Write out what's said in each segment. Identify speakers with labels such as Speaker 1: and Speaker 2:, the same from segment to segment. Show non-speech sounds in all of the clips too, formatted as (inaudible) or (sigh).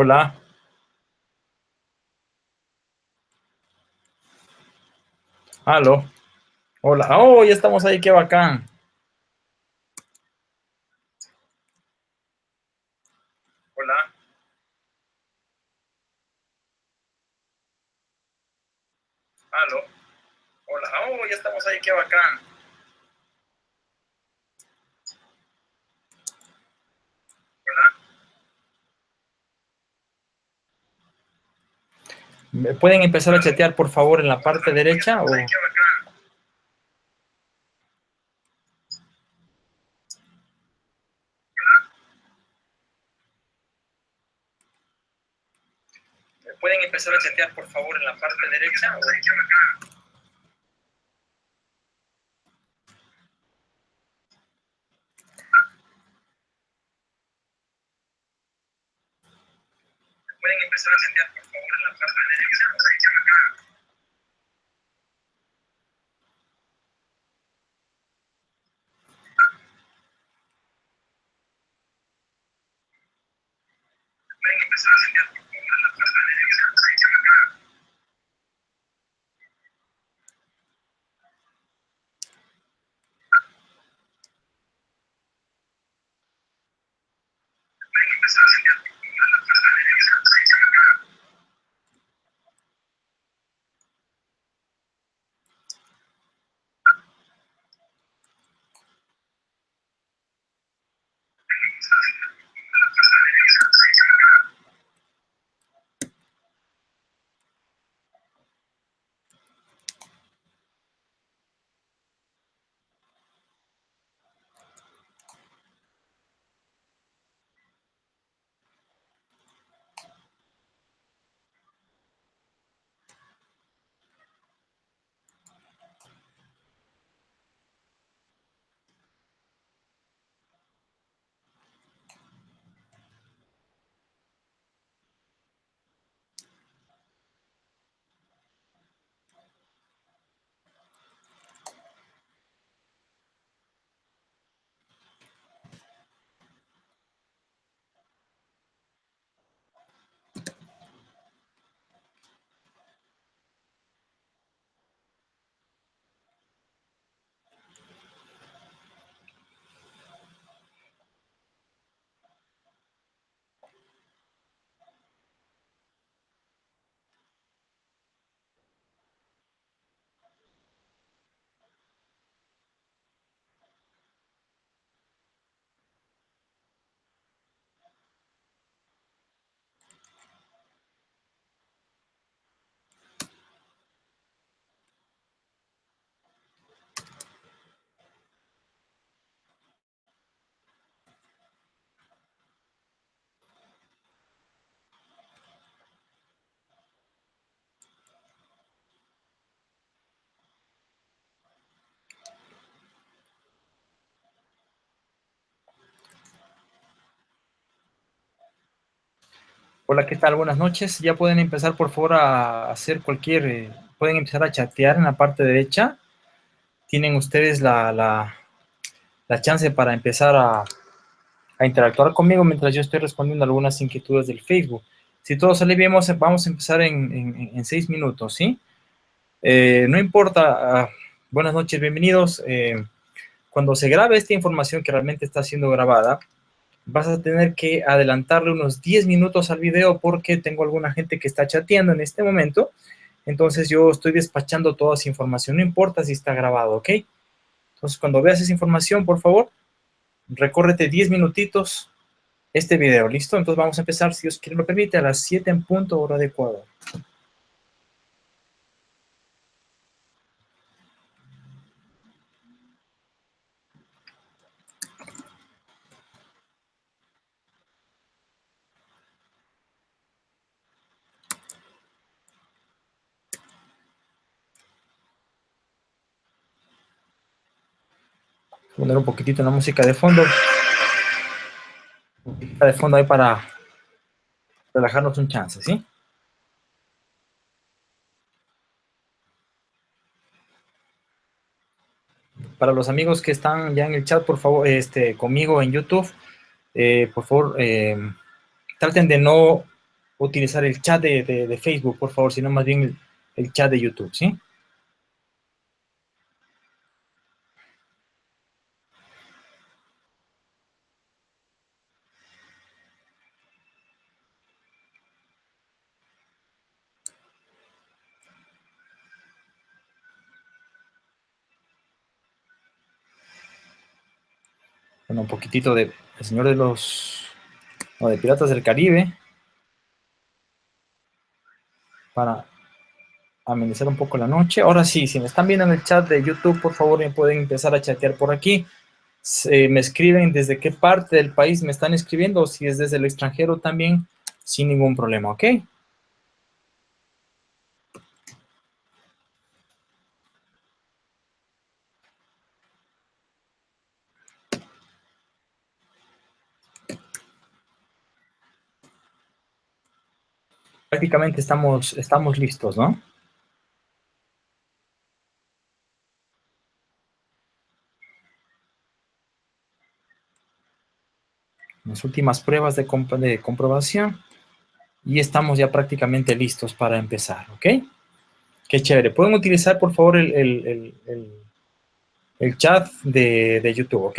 Speaker 1: Hola. Aló. Hola. Oh, ya estamos ahí, qué bacán. Hola. Aló. Hola. Oh, ya estamos ahí, qué bacán. ¿Me pueden empezar a chatear, por favor, en la parte derecha? ¿Pueden empezar a chatear, por favor, en la parte derecha? Pueden empezar a chatear, por favor, en la parte derecha. Pueden empezar a chatear, Hola, ¿qué tal? Buenas noches. Ya pueden empezar, por favor, a hacer cualquier... eh, pueden empezar a chatear en la parte derecha. Tienen ustedes la, la, la chance para empezar a, a interactuar conmigo mientras yo estoy respondiendo algunas inquietudes del Facebook. Si todo sale bien, vamos a, empezar en, en- en seis minutos, ¿sí? Eh, no importa. ah, buenas noches, bienvenidos. Eh, cuando se grabe esta información que realmente está siendo grabada, vas a tener que adelantarle unos 10 minutos al video porque tengo alguna gente que está chateando en este momento. Entonces yo estoy despachando toda esa información, no importa si está grabado, ¿ok? Entonces cuando veas esa información, por favor, recórrete 10 minutitos este video, ¿listo? Entonces vamos a empezar, si Dios quiere lo permite, a las 7 en punto hora de Ecuador. Poner un poquitito la música de fondo. Música de fondo ahí para relajarnos un chance, ¿sí? Para los amigos que están ya en el chat, por favor, este, conmigo en YouTube, eh, por favor, eh, traten de no utilizar el chat de, Facebook, por favor, sino más bien el, el chat de YouTube, ¿sí? Un poquitito de El Señor de los... o de Piratas del Caribe. Para amenizar un poco la noche. Ahora sí, si me están viendo en el chat de YouTube, por favor me pueden empezar a chatear por aquí. me escriben desde qué parte del país me están escribiendo, si es desde el extranjero también, sin ningún problema, ¿ok? Prácticamente estamos, estamos listos, ¿no? Las últimas pruebas de, de comprobación y estamos ya prácticamente listos para empezar, ¿ok? Qué chévere. Pueden utilizar, por favor, el, el, chat de, de YouTube, ¿ok?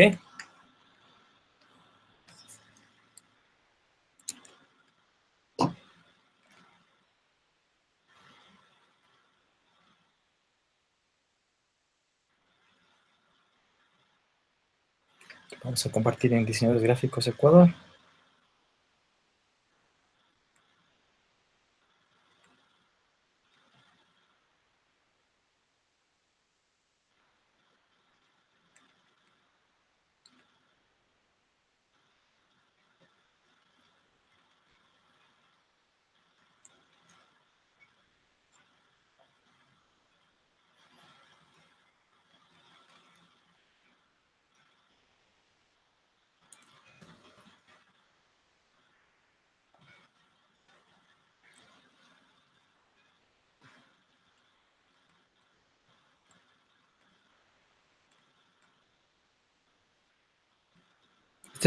Speaker 1: Vamos a compartir en Diseñadores Gráficos Ecuador.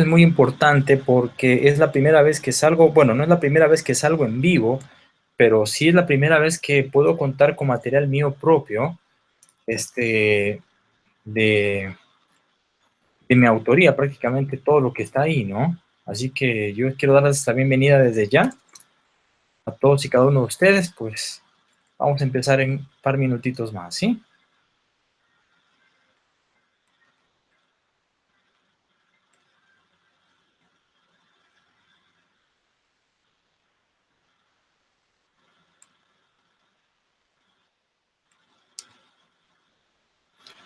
Speaker 1: Es muy importante porque es la primera vez que salgo, bueno, no es la primera vez que salgo en vivo, pero sí es la primera vez que puedo contar con material mío propio, este, de, de mi autoría, prácticamente todo lo que está ahí, ¿no? Así que yo quiero darles la bienvenida desde ya a todos y cada uno de ustedes, pues vamos a empezar en un par minutitos más, ¿sí?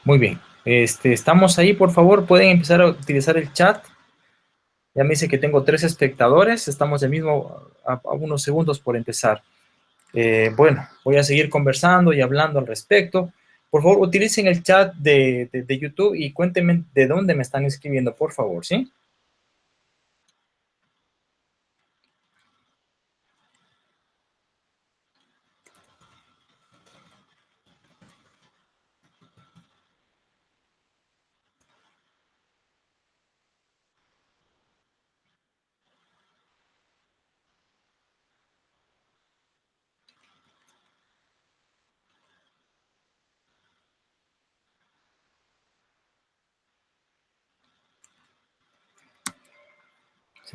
Speaker 1: Muy bien. Este, estamos ahí, por favor, pueden empezar a utilizar el chat. Ya me dice que tengo tres espectadores, estamos de mismo a, unos segundos por empezar. Eh, bueno, voy a seguir conversando y hablando al respecto. Por favor, utilicen el chat de, de YouTube y cuéntenme de dónde me están escribiendo, por favor, ¿sí?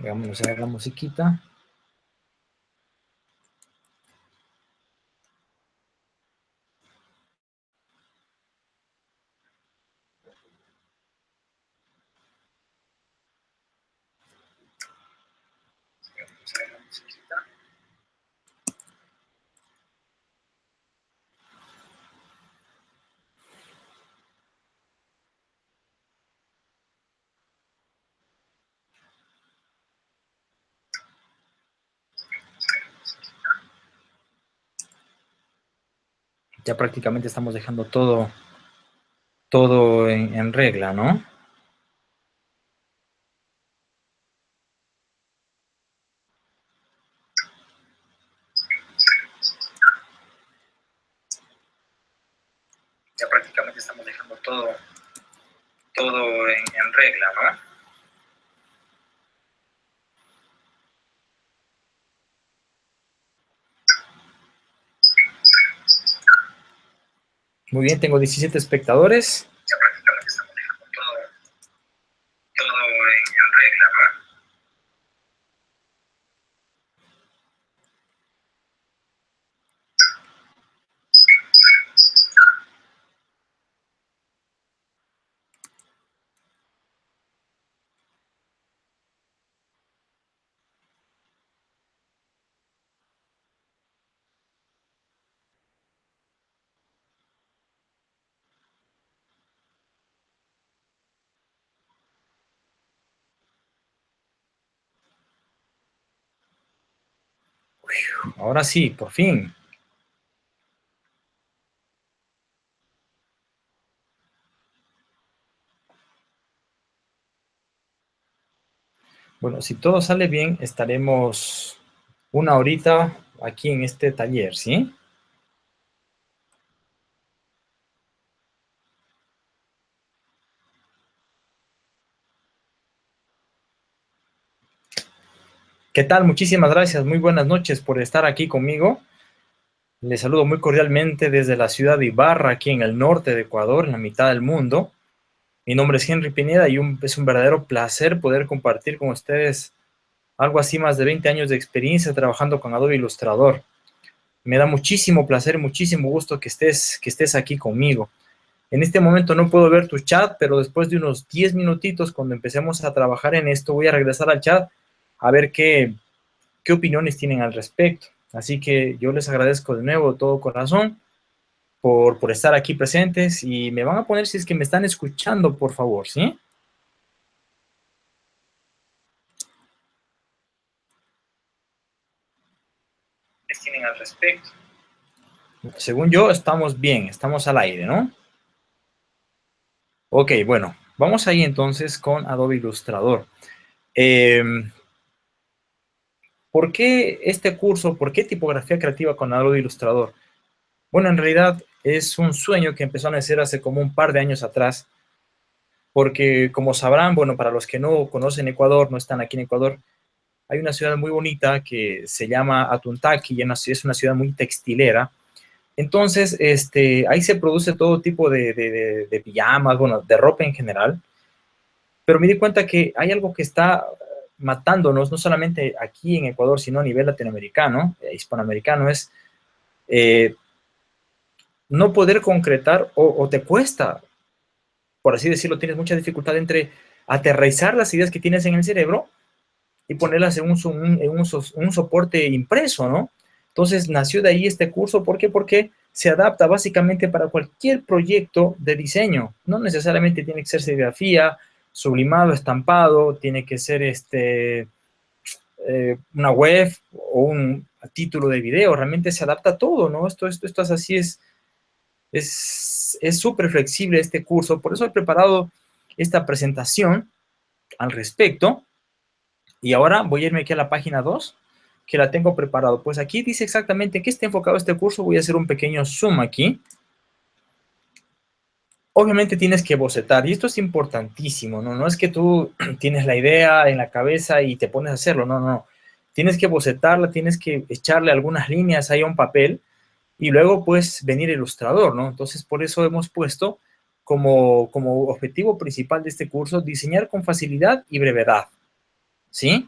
Speaker 1: Vamos a ver la musiquita. Ya prácticamente estamos dejando todo, todo en, regla, ¿no? Ya prácticamente estamos dejando todo, todo en regla, ¿no? Muy bien, tengo 17 espectadores. Ahora sí, por fin. Bueno, si todo sale bien, estaremos una horita aquí en este taller, ¿sí? ¿Qué tal? Muchísimas gracias, muy buenas noches por estar aquí conmigo. Les saludo muy cordialmente desde la ciudad de Ibarra, aquí en el norte de Ecuador, en la mitad del mundo. Mi nombre es Henry Pineda y es un verdadero placer poder compartir con ustedes algo así más de 20 años de experiencia trabajando con Adobe Illustrator. Me da muchísimo placer, muchísimo gusto que estés, que estés aquí conmigo. En este momento no puedo ver tu chat, pero después de unos 10 minutitos, cuando empecemos a trabajar en esto, voy a regresar al chat a ver qué, qué opiniones tienen al respecto. Así que yo les agradezco de nuevo todo corazón por, por estar aquí presentes y me van a poner si es que me están escuchando, por favor, ¿sí? ¿Qué tienen al respecto? Según yo, estamos bien, estamos al aire, ¿no? Ok, bueno, vamos ahí entonces con Adobe Illustrator. Eh, ¿Por qué este curso? ¿Por qué tipografía creativa con Adobe Illustrator? Bueno, en realidad es un sueño que empezó a nacer hace como un par de años atrás, porque como sabrán, bueno, para los que no conocen Ecuador, no están aquí en Ecuador, hay una ciudad muy bonita que se llama Atuntaki, y es una ciudad muy textilera. Entonces, este, ahí se produce todo tipo de, de, de pijamas, bueno, de ropa en general. Pero me di cuenta que hay algo que está matándonos, no solamente aquí en Ecuador, sino a nivel latinoamericano, eh, hispanoamericano, es eh, no poder concretar o, te cuesta, por así decirlo, tienes mucha dificultad entre aterrizar las ideas que tienes en el cerebro y ponerlas en un, en un, soporte impreso, ¿no? Entonces nació de ahí este curso, ¿por qué? Porque se adapta básicamente para cualquier proyecto de diseño, no necesariamente tiene que ser serigrafía, sublimado, estampado, tiene que ser este, eh, una web o un título de video, realmente se adapta a todo, ¿no? Esto, esto, esto es así, es es súper flexible este curso, por eso he preparado esta presentación al respecto, y ahora voy a irme aquí a la página 2, que la tengo preparado. Pues aquí dice exactamente qué está enfocado este curso, voy a hacer un pequeño zoom aquí, obviamente tienes que bocetar, y esto es importantísimo, ¿no? No es que tú (clears throat) tienes la idea en la cabeza y te pones a hacerlo, no, no. Tienes que bocetarla, tienes que echarle algunas líneas ahí a un papel, y luego pues venir ilustrador, ¿no? Entonces por eso hemos puesto como, como objetivo principal de este curso diseñar con facilidad y brevedad, ¿sí?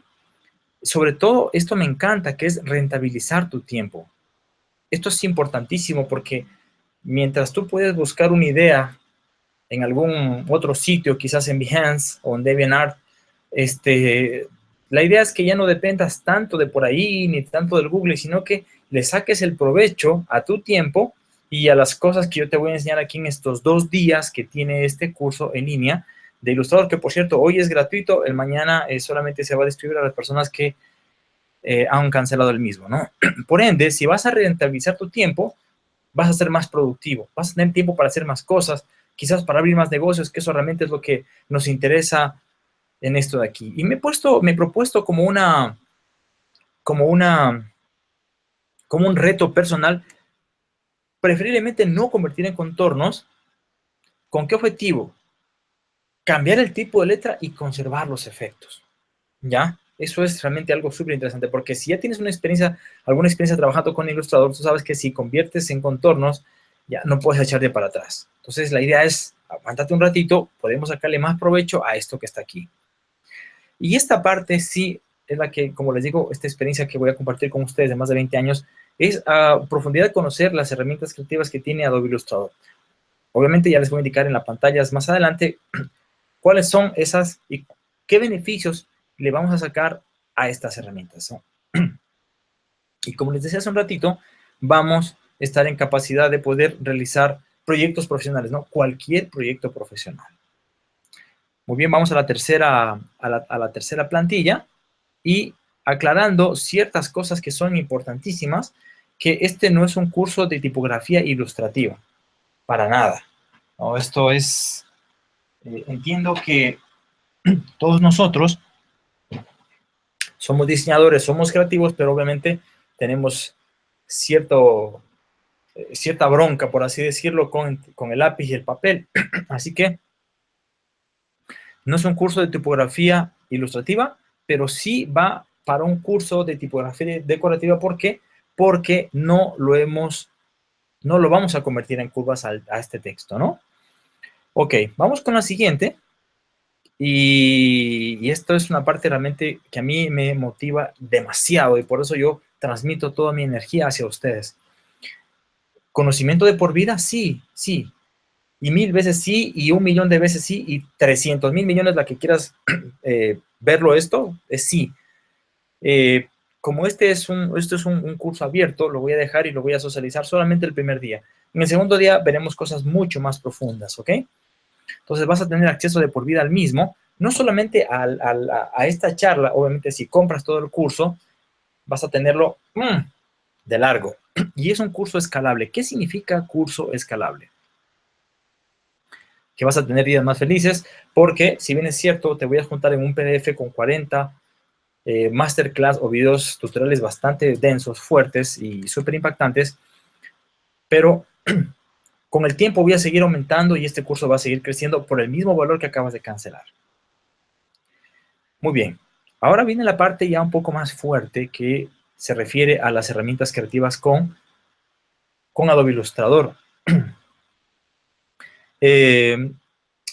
Speaker 1: Sobre todo, esto me encanta, que es rentabilizar tu tiempo. Esto es importantísimo porque mientras tú puedes buscar una idea en algún otro sitio, quizás en Behance o en DeviantArt, este, la idea es que ya no dependas tanto de por ahí, ni tanto del Google, sino que le saques el provecho a tu tiempo y a las cosas que yo te voy a enseñar aquí en estos dos días que tiene este curso en línea de Ilustrador, que por cierto, hoy es gratuito, el mañana eh, solamente se va a distribuir a las personas que eh, han cancelado el mismo, ¿no? (clears throat) Por ende, si vas a rentabilizar tu tiempo, vas a ser más productivo, vas a tener tiempo para hacer más cosas, quizás para abrir más negocios, que eso realmente es lo que nos interesa en esto de aquí. Y me he puesto, me he propuesto como una, como una, como un reto personal, preferiblemente no convertir en contornos. ¿Con qué objetivo? Cambiar el tipo de letra y conservar los efectos. ¿Ya? Eso es realmente algo súper interesante, porque si ya tienes una experiencia, alguna experiencia trabajando con Illustrator, tú sabes que si conviertes en contornos, ya no puedes echarte para atrás. Entonces, la idea es, aguántate un ratito, podemos sacarle más provecho a esto que está aquí. Y esta parte sí es la que, como les digo, esta experiencia que voy a compartir con ustedes de más de 20 años, es a profundidad conocer las herramientas creativas que tiene Adobe Illustrator. Obviamente ya les voy a indicar en las pantallas más adelante (clears throat) cuáles son esas y qué beneficios le vamos a sacar a estas herramientas. (clears throat) Y como les decía hace un ratito, vamos estar en capacidad de poder realizar proyectos profesionales, ¿no? Cualquier proyecto profesional. Muy bien, vamos a la tercera, a la, tercera plantilla y aclarando ciertas cosas que son importantísimas, que este no es un curso de tipografía ilustrativa, para nada. Esto es, eh, entiendo que (clears throat) todos nosotros somos diseñadores, somos creativos, pero obviamente tenemos cierto, cierta bronca, por así decirlo, con, con el lápiz y el papel. (clears throat) Así que no es un curso de tipografía ilustrativa, pero sí va para un curso de tipografía decorativa. ¿Por qué? Porque no lo hemos, no lo vamos a convertir en curvas a, este texto, ¿no? Ok, vamos con la siguiente. Y, esto es una parte realmente que a mí me motiva demasiado y por eso yo transmito toda mi energía hacia ustedes. ¿Conocimiento de por vida? Sí, sí. Y mil veces sí, y un millón de veces sí, y trescientos mil millones, la que quieras (clears throat) eh, verlo esto, es sí. Eh, como este es, un, es un, curso abierto, lo voy a dejar y lo voy a socializar solamente el primer día. En el segundo día veremos cosas mucho más profundas, ¿ok? Entonces vas a tener acceso de por vida al mismo, no solamente a, esta charla, obviamente si compras todo el curso, vas a tenerlo mmm, de largo. (clears throat) Y es un curso escalable. ¿Qué significa curso escalable? Que vas a tener días más felices, porque si bien es cierto, te voy a juntar en un PDF con 40 eh, masterclass o videos tutoriales bastante densos, fuertes y súper impactantes, pero (clears throat) con el tiempo voy a seguir aumentando y este curso va a seguir creciendo por el mismo valor que acabas de cancelar. Muy bien, ahora viene la parte ya un poco más fuerte que se refiere a las herramientas creativas con, con Adobe Illustrator. (clears throat) eh,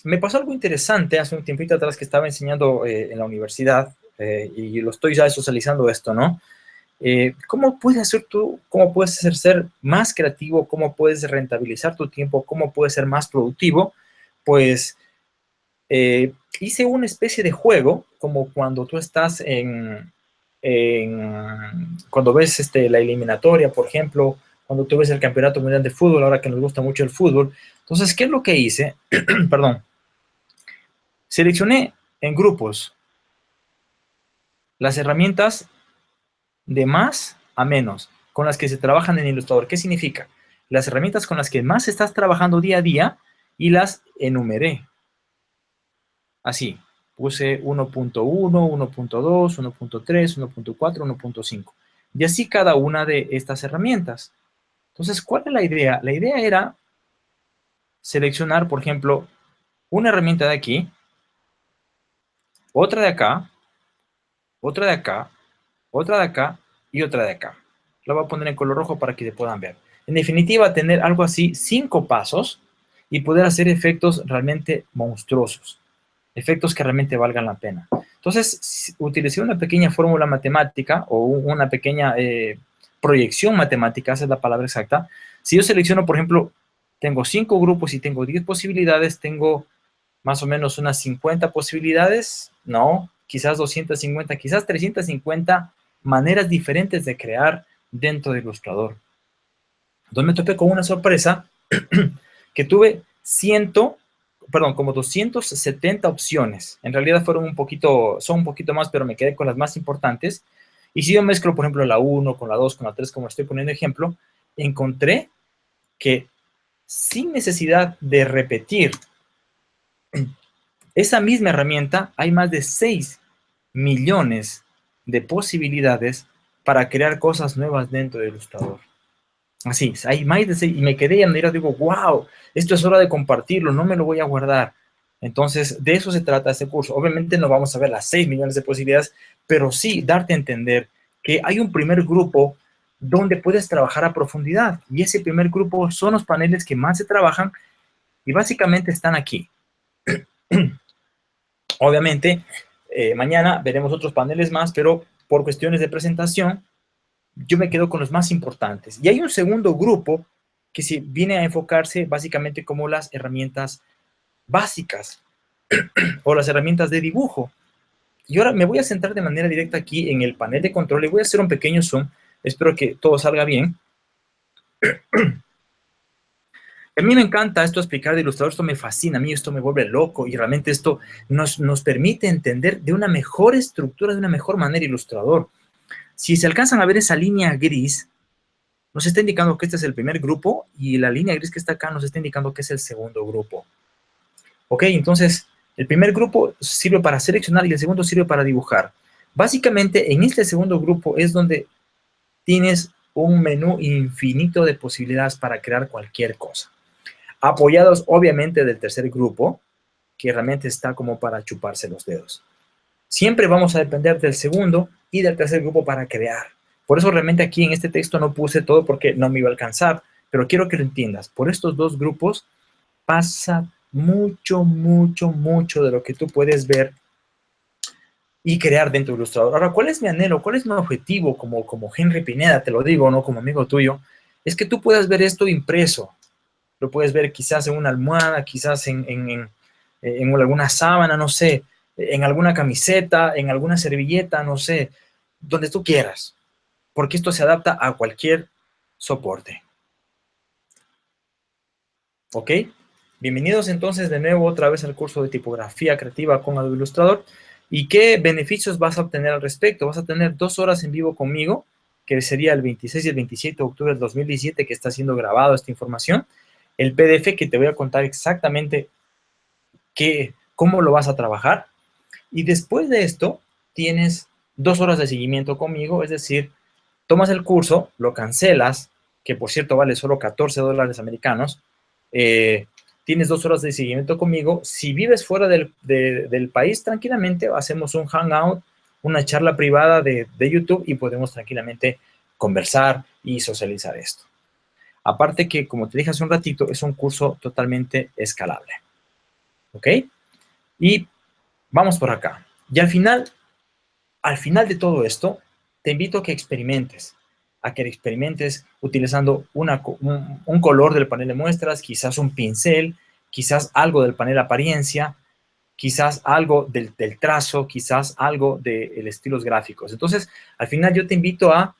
Speaker 1: me pasó algo interesante hace un tiempito atrás que estaba enseñando eh, en la universidad eh, y lo estoy ya socializando esto, ¿no? ¿Cómo puedes hacer tú, cómo puedes ser, más creativo, cómo puedes rentabilizar tu tiempo, cómo puedes ser más productivo? Pues hice una especie de juego, como cuando tú estás en, cuando ves este, la eliminatoria, por ejemplo, cuando tú ves el campeonato mundial de fútbol, ahora que nos gusta mucho el fútbol. Entonces, ¿qué es lo que hice? (clears throat) Perdón. Seleccioné en grupos las herramientas de más a menos con las que se trabajan en Illustrator. ¿Qué significa? Las herramientas con las que más estás trabajando día a día y las enumeré. Así, puse 1.1, 1.2, 1.3, 1.4, 1.5. Y así cada una de estas herramientas. Entonces, ¿cuál es la idea? La idea era seleccionar, por ejemplo, una herramienta de aquí, otra de acá, otra de acá, otra de acá y otra de acá. La voy a poner en color rojo para que se puedan ver. En definitiva, tener algo así, cinco pasos y poder hacer efectos realmente monstruosos. Efectos que realmente valgan la pena. Entonces, utilicé una pequeña fórmula matemática o una pequeña eh, proyección matemática, esa es la palabra exacta. Si yo selecciono, por ejemplo, tengo cinco grupos y tengo 10 posibilidades, tengo más o menos unas 50 posibilidades, no, quizás 250, quizás 350 maneras diferentes de crear dentro de Illustrator. Entonces me topé con una sorpresa (clears throat) que tuve 100, perdón, como 270 opciones. En realidad fueron un poquito, son un poquito más, pero me quedé con las más importantes. Y si yo mezclo, por ejemplo, la 1 con la 2, con la 3, como estoy poniendo ejemplo, encontré que sin necesidad de repetir esa misma herramienta, hay más de 6 millones de posibilidades para crear cosas nuevas dentro del Illustrator. Así, hay más de seis, y me quedé y a digo, wow, esto es hora de compartirlo, no me lo voy a guardar. Entonces, de eso se trata este curso. Obviamente no vamos a ver las 6 millones de posibilidades, pero sí darte a entender que hay un primer grupo donde puedes trabajar a profundidad. Y ese primer grupo son los paneles que más se trabajan y básicamente están aquí. (clears throat) Obviamente, eh, mañana veremos otros paneles más, pero por cuestiones de presentación, yo me quedo con los más importantes. Y hay un segundo grupo que se viene a enfocarse básicamente como las herramientas básicas (clears throat) o las herramientas de dibujo. Y ahora me voy a centrar de manera directa aquí en el panel de control y voy a hacer un pequeño zoom Espero que todo salga bien. (clears throat) A mí me encanta esto explicar de ilustrador, esto me fascina, a mí esto me vuelve loco y realmente esto nos, nos permite entender de una mejor estructura, de una mejor manera ilustrador. Si se alcanzan a ver esa línea gris, nos está indicando que este es el primer grupo y la línea gris que está acá nos está indicando que es el segundo grupo. Ok, entonces el primer grupo sirve para seleccionar y el segundo sirve para dibujar. Básicamente en este segundo grupo es donde tienes un menú infinito de posibilidades para crear cualquier cosa. Apoyados obviamente del tercer grupo, que realmente está como para chuparse los dedos. Siempre vamos a depender del segundo y del tercer grupo para crear. Por eso realmente aquí en este texto no puse todo porque no me iba a alcanzar, pero quiero que lo entiendas. Por estos dos grupos pasa mucho, mucho, mucho de lo que tú puedes ver y crear dentro de Illustrator. Ahora, ¿cuál es mi anhelo? ¿Cuál es mi objetivo como, como Henry Pineda? Te lo digo, ¿no? Como amigo tuyo. Es que tú puedas ver esto impreso. Lo puedes ver quizás en una almohada, quizás en, en, en, alguna sábana, no sé, en alguna camiseta, en alguna servilleta, no sé, donde tú quieras. Porque esto se adapta a cualquier soporte. ¿Ok? Bienvenidos entonces de nuevo otra vez al curso de tipografía creativa con Adobe Illustrator. ¿Y qué beneficios vas a obtener al respecto? Vas a tener dos horas en vivo conmigo, que sería el 26 y el 27 de octubre del 2017 que está siendo grabado esta información. El PDF que te voy a contar exactamente qué, cómo lo vas a trabajar. Y después de esto, tienes dos horas de seguimiento conmigo, es decir, tomas el curso, lo cancelas, que por cierto vale solo 14 dólares americanos, eh, tienes dos horas de seguimiento conmigo. Si vives fuera del, país, tranquilamente hacemos un hangout, una charla privada de, YouTube y podemos tranquilamente conversar y socializar esto. Aparte que, como te dije hace un ratito, es un curso totalmente escalable. ¿Ok? Y vamos por acá. Y al final, al final de todo esto, te invito a que experimentes a que experimentes utilizando un, color del panel de muestras, quizás un pincel, quizás algo del panel apariencia, quizás algo del, trazo, quizás algo de los estilos gráficos. Entonces, al final yo te invito a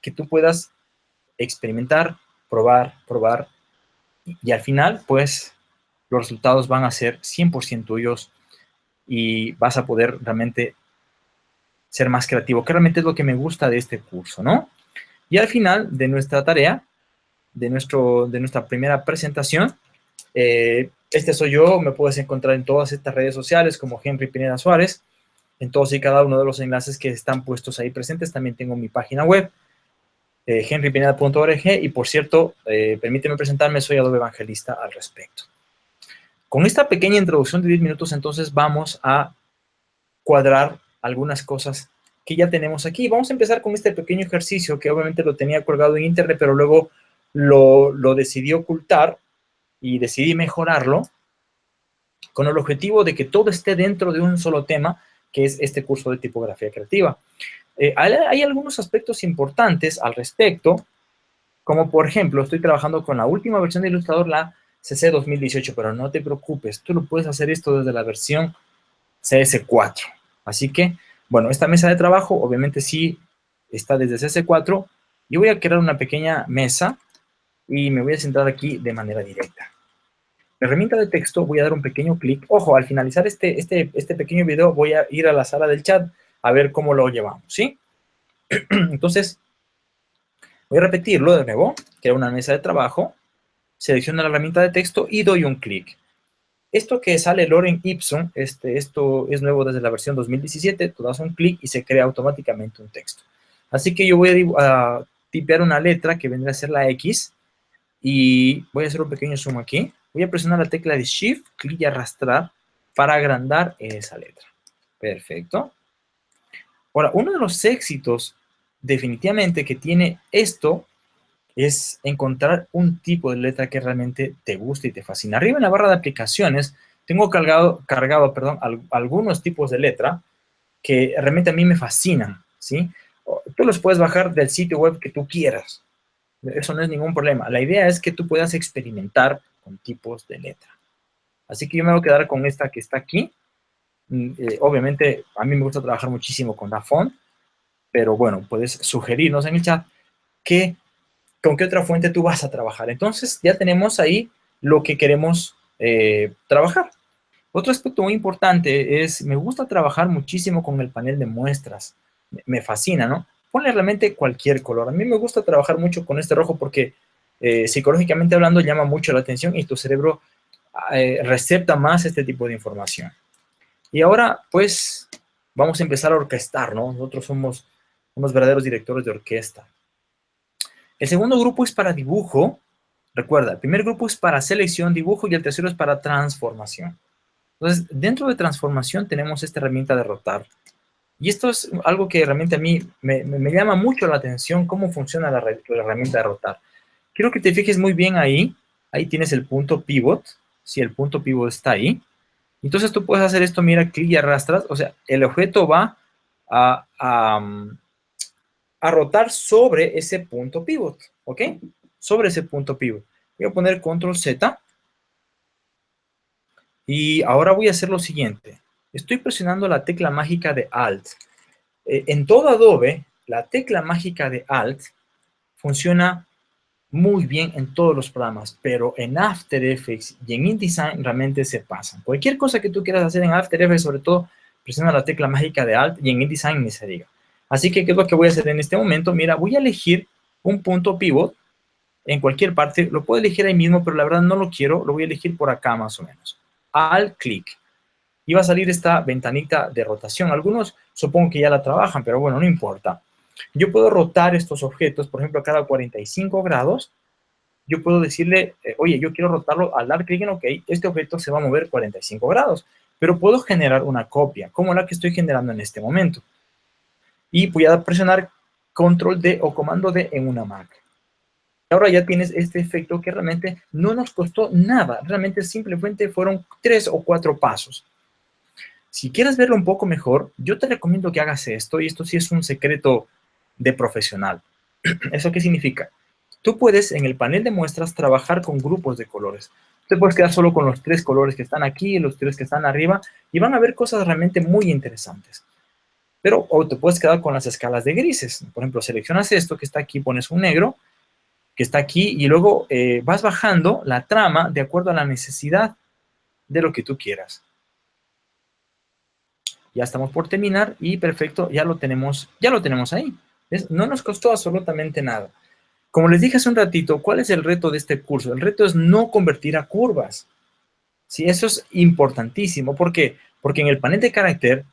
Speaker 1: que tú puedas experimentar, probar, probar, y, al final, pues, los resultados van a ser 100% tuyos y vas a poder realmente ser más creativo, que realmente es lo que me gusta de este curso, ¿no? Y al final de nuestra tarea, de, nuestro, de nuestra primera presentación, eh, este soy yo, me puedes encontrar en todas estas redes sociales como Henry Pineda Suárez, en todos y cada uno de los enlaces que están puestos ahí presentes. También tengo mi página web, eh, henrypineda.org, y por cierto, eh, permíteme presentarme, soy Adobe Evangelista al respecto. Con esta pequeña introducción de 10 minutos, entonces vamos a cuadrar algunas cosas que ya tenemos aquí. Vamos a empezar con este pequeño ejercicio que obviamente lo tenía colgado en internet, pero luego lo, decidí ocultar y decidí mejorarlo con el objetivo de que todo esté dentro de un solo tema, que es este curso de tipografía creativa. Eh, hay, hay, algunos aspectos importantes al respecto, como por ejemplo, estoy trabajando con la última versión de Illustrator, la CC 2018, pero no te preocupes, tú lo puedes hacer esto desde la versión CS4. Así que bueno, esta mesa de trabajo obviamente sí está desde CS4. Yo voy a crear una pequeña mesa y me voy a centrar aquí de manera directa. La herramienta de texto voy a dar un pequeño clic. Ojo, al finalizar este, este, este pequeño video voy a ir a la sala del chat a ver cómo lo llevamos, ¿sí? (clears throat) Entonces, voy a repetirlo de nuevo. Creo una mesa de trabajo, selecciono la herramienta de texto y doy un clic. Esto que sale Loren Ipsum, este, esto es nuevo desde la versión 2017, tú das un clic y se crea automáticamente un texto. Así que yo voy a, tipear una letra que vendrá a ser la X y voy a hacer un pequeño zoom aquí. Voy a presionar la tecla de Shift, clic y arrastrar para agrandar esa letra. Perfecto. Ahora, uno de los éxitos definitivamente que tiene esto es encontrar un tipo de letra que realmente te guste y te fascina. Arriba en la barra de aplicaciones tengo cargado, cargado perdón, algunos tipos de letra que realmente a mí me fascinan, ¿sí? Tú los puedes bajar del sitio web que tú quieras. Eso no es ningún problema. La idea es que tú puedas experimentar con tipos de letra. Así que yo me voy a quedar con esta que está aquí. Mm, eh, obviamente, a mí me gusta trabajar muchísimo con la font, pero bueno, puedes sugerirnos en el chat que, con qué otra fuente tú vas a trabajar. Entonces, ya tenemos ahí lo que queremos eh, trabajar. Otro aspecto muy importante es, me gusta trabajar muchísimo con el panel de muestras. Me fascina, ¿no? Ponle realmente cualquier color. A mí me gusta trabajar mucho con este rojo porque eh, psicológicamente hablando llama mucho la atención y tu cerebro eh, recepta más este tipo de información. Y ahora, pues, vamos a empezar a orquestar, ¿no? Nosotros somos unos verdaderos directores de orquesta. El segundo grupo es para dibujo. Recuerda, el primer grupo es para selección, dibujo y el tercero es para transformación. Entonces, dentro de transformación tenemos esta herramienta de rotar. Y esto es algo que realmente a mí me, llama mucho la atención, cómo funciona la, herramienta de rotar. Quiero que te fijes muy bien ahí. Ahí tienes el punto pivot. Si el punto pivot está ahí. Entonces tú puedes hacer esto, mira, clic y arrastras. O sea, el objeto va a, a rotar sobre ese punto pivot. ¿Ok? Sobre ese punto pivot. Voy a poner control Z y ahora voy a hacer lo siguiente. Estoy presionando la tecla mágica de Alt. Eh, en todo Adobe, la tecla mágica de Alt funciona muy bien en todos los programas, pero en After Effects y en InDesign realmente se pasan. Cualquier cosa que tú quieras hacer en After Effects, sobre todo, presiona la tecla mágica de Alt y en InDesign ni se diga. Así que, ¿qué es lo que voy a hacer en este momento? Mira, voy a elegir un punto pivot en cualquier parte. Lo puedo elegir ahí mismo, pero la verdad no lo quiero. Lo voy a elegir por acá más o menos al clic. Y va a salir esta ventanita de rotación. Algunos supongo que ya la trabajan, pero bueno, no importa. Yo puedo rotar estos objetos, por ejemplo, a cada 45 grados. Yo puedo decirle, eh, oye, yo quiero rotarlo al dar clic en OK, este objeto se va a mover 45 grados. Pero puedo generar una copia, como la que estoy generando en este momento. Y voy a presionar Control D o Comando D en una Mac ahora ya tienes este efecto que realmente no nos costó nada. Realmente simplemente fueron tres o cuatro pasos. Si quieres verlo un poco mejor, yo te recomiendo que hagas esto, y esto sí es un secreto de profesional. (clears throat) ¿Eso qué significa? Tú puedes en el panel de muestras trabajar con grupos de colores. Te puedes quedar solo con los tres colores que están aquí y los tres que están arriba y van a ver cosas realmente muy interesantes. Pero o te puedes quedar con las escalas de grises. Por ejemplo, seleccionas esto que está aquí, pones un negro que está aquí y luego eh, vas bajando la trama de acuerdo a la necesidad de lo que tú quieras. Ya estamos por terminar y perfecto, ya lo tenemos, ya lo tenemos ahí. No nos costó absolutamente nada. Como les dije hace un ratito, ¿cuál es el reto de este curso? El reto es no convertir a curvas. Sí, eso es importantísimo. ¿Por qué? Porque en el panel de carácter,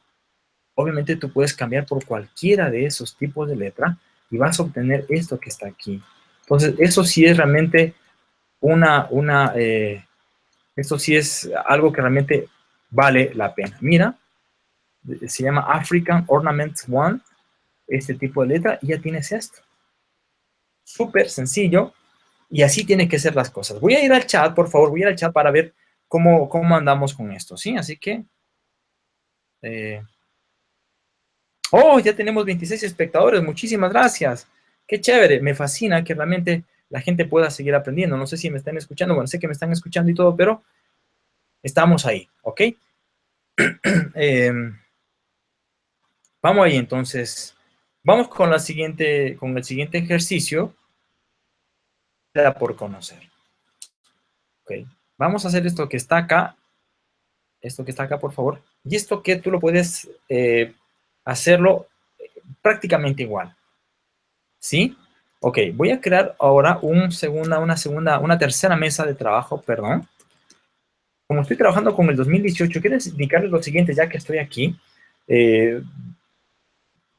Speaker 1: obviamente tú puedes cambiar por cualquiera de esos tipos de letra y vas a obtener esto que está aquí. Entonces, eso sí es realmente una, una, eh, esto sí es algo que realmente vale la pena. Mira, se llama African Ornaments One, este tipo de letra, y ya tienes esto. Súper sencillo, y así tienen que ser las cosas. Voy a ir al chat, por favor, voy a ir al chat para ver cómo, cómo andamos con esto, ¿sí? Así que... Eh, oh, ya tenemos 26 espectadores, muchísimas gracias. Qué chévere, me fascina que realmente la gente pueda seguir aprendiendo. No sé si me están escuchando, bueno, sé que me están escuchando y todo, pero estamos ahí, ¿ok? (clears throat) Em, vamos ahí, entonces. Vamos con, la siguiente, con el siguiente ejercicio. por conocer. Ok, vamos a hacer esto que está acá. Esto que está acá, por favor. Y esto que tú lo puedes eh, hacerlo prácticamente igual. ¿Sí? Ok, voy a crear ahora un segunda, una segunda, una tercera mesa de trabajo, perdón. Como estoy trabajando con el 2018, quiero indicarles lo siguiente, ya que estoy aquí. Eh,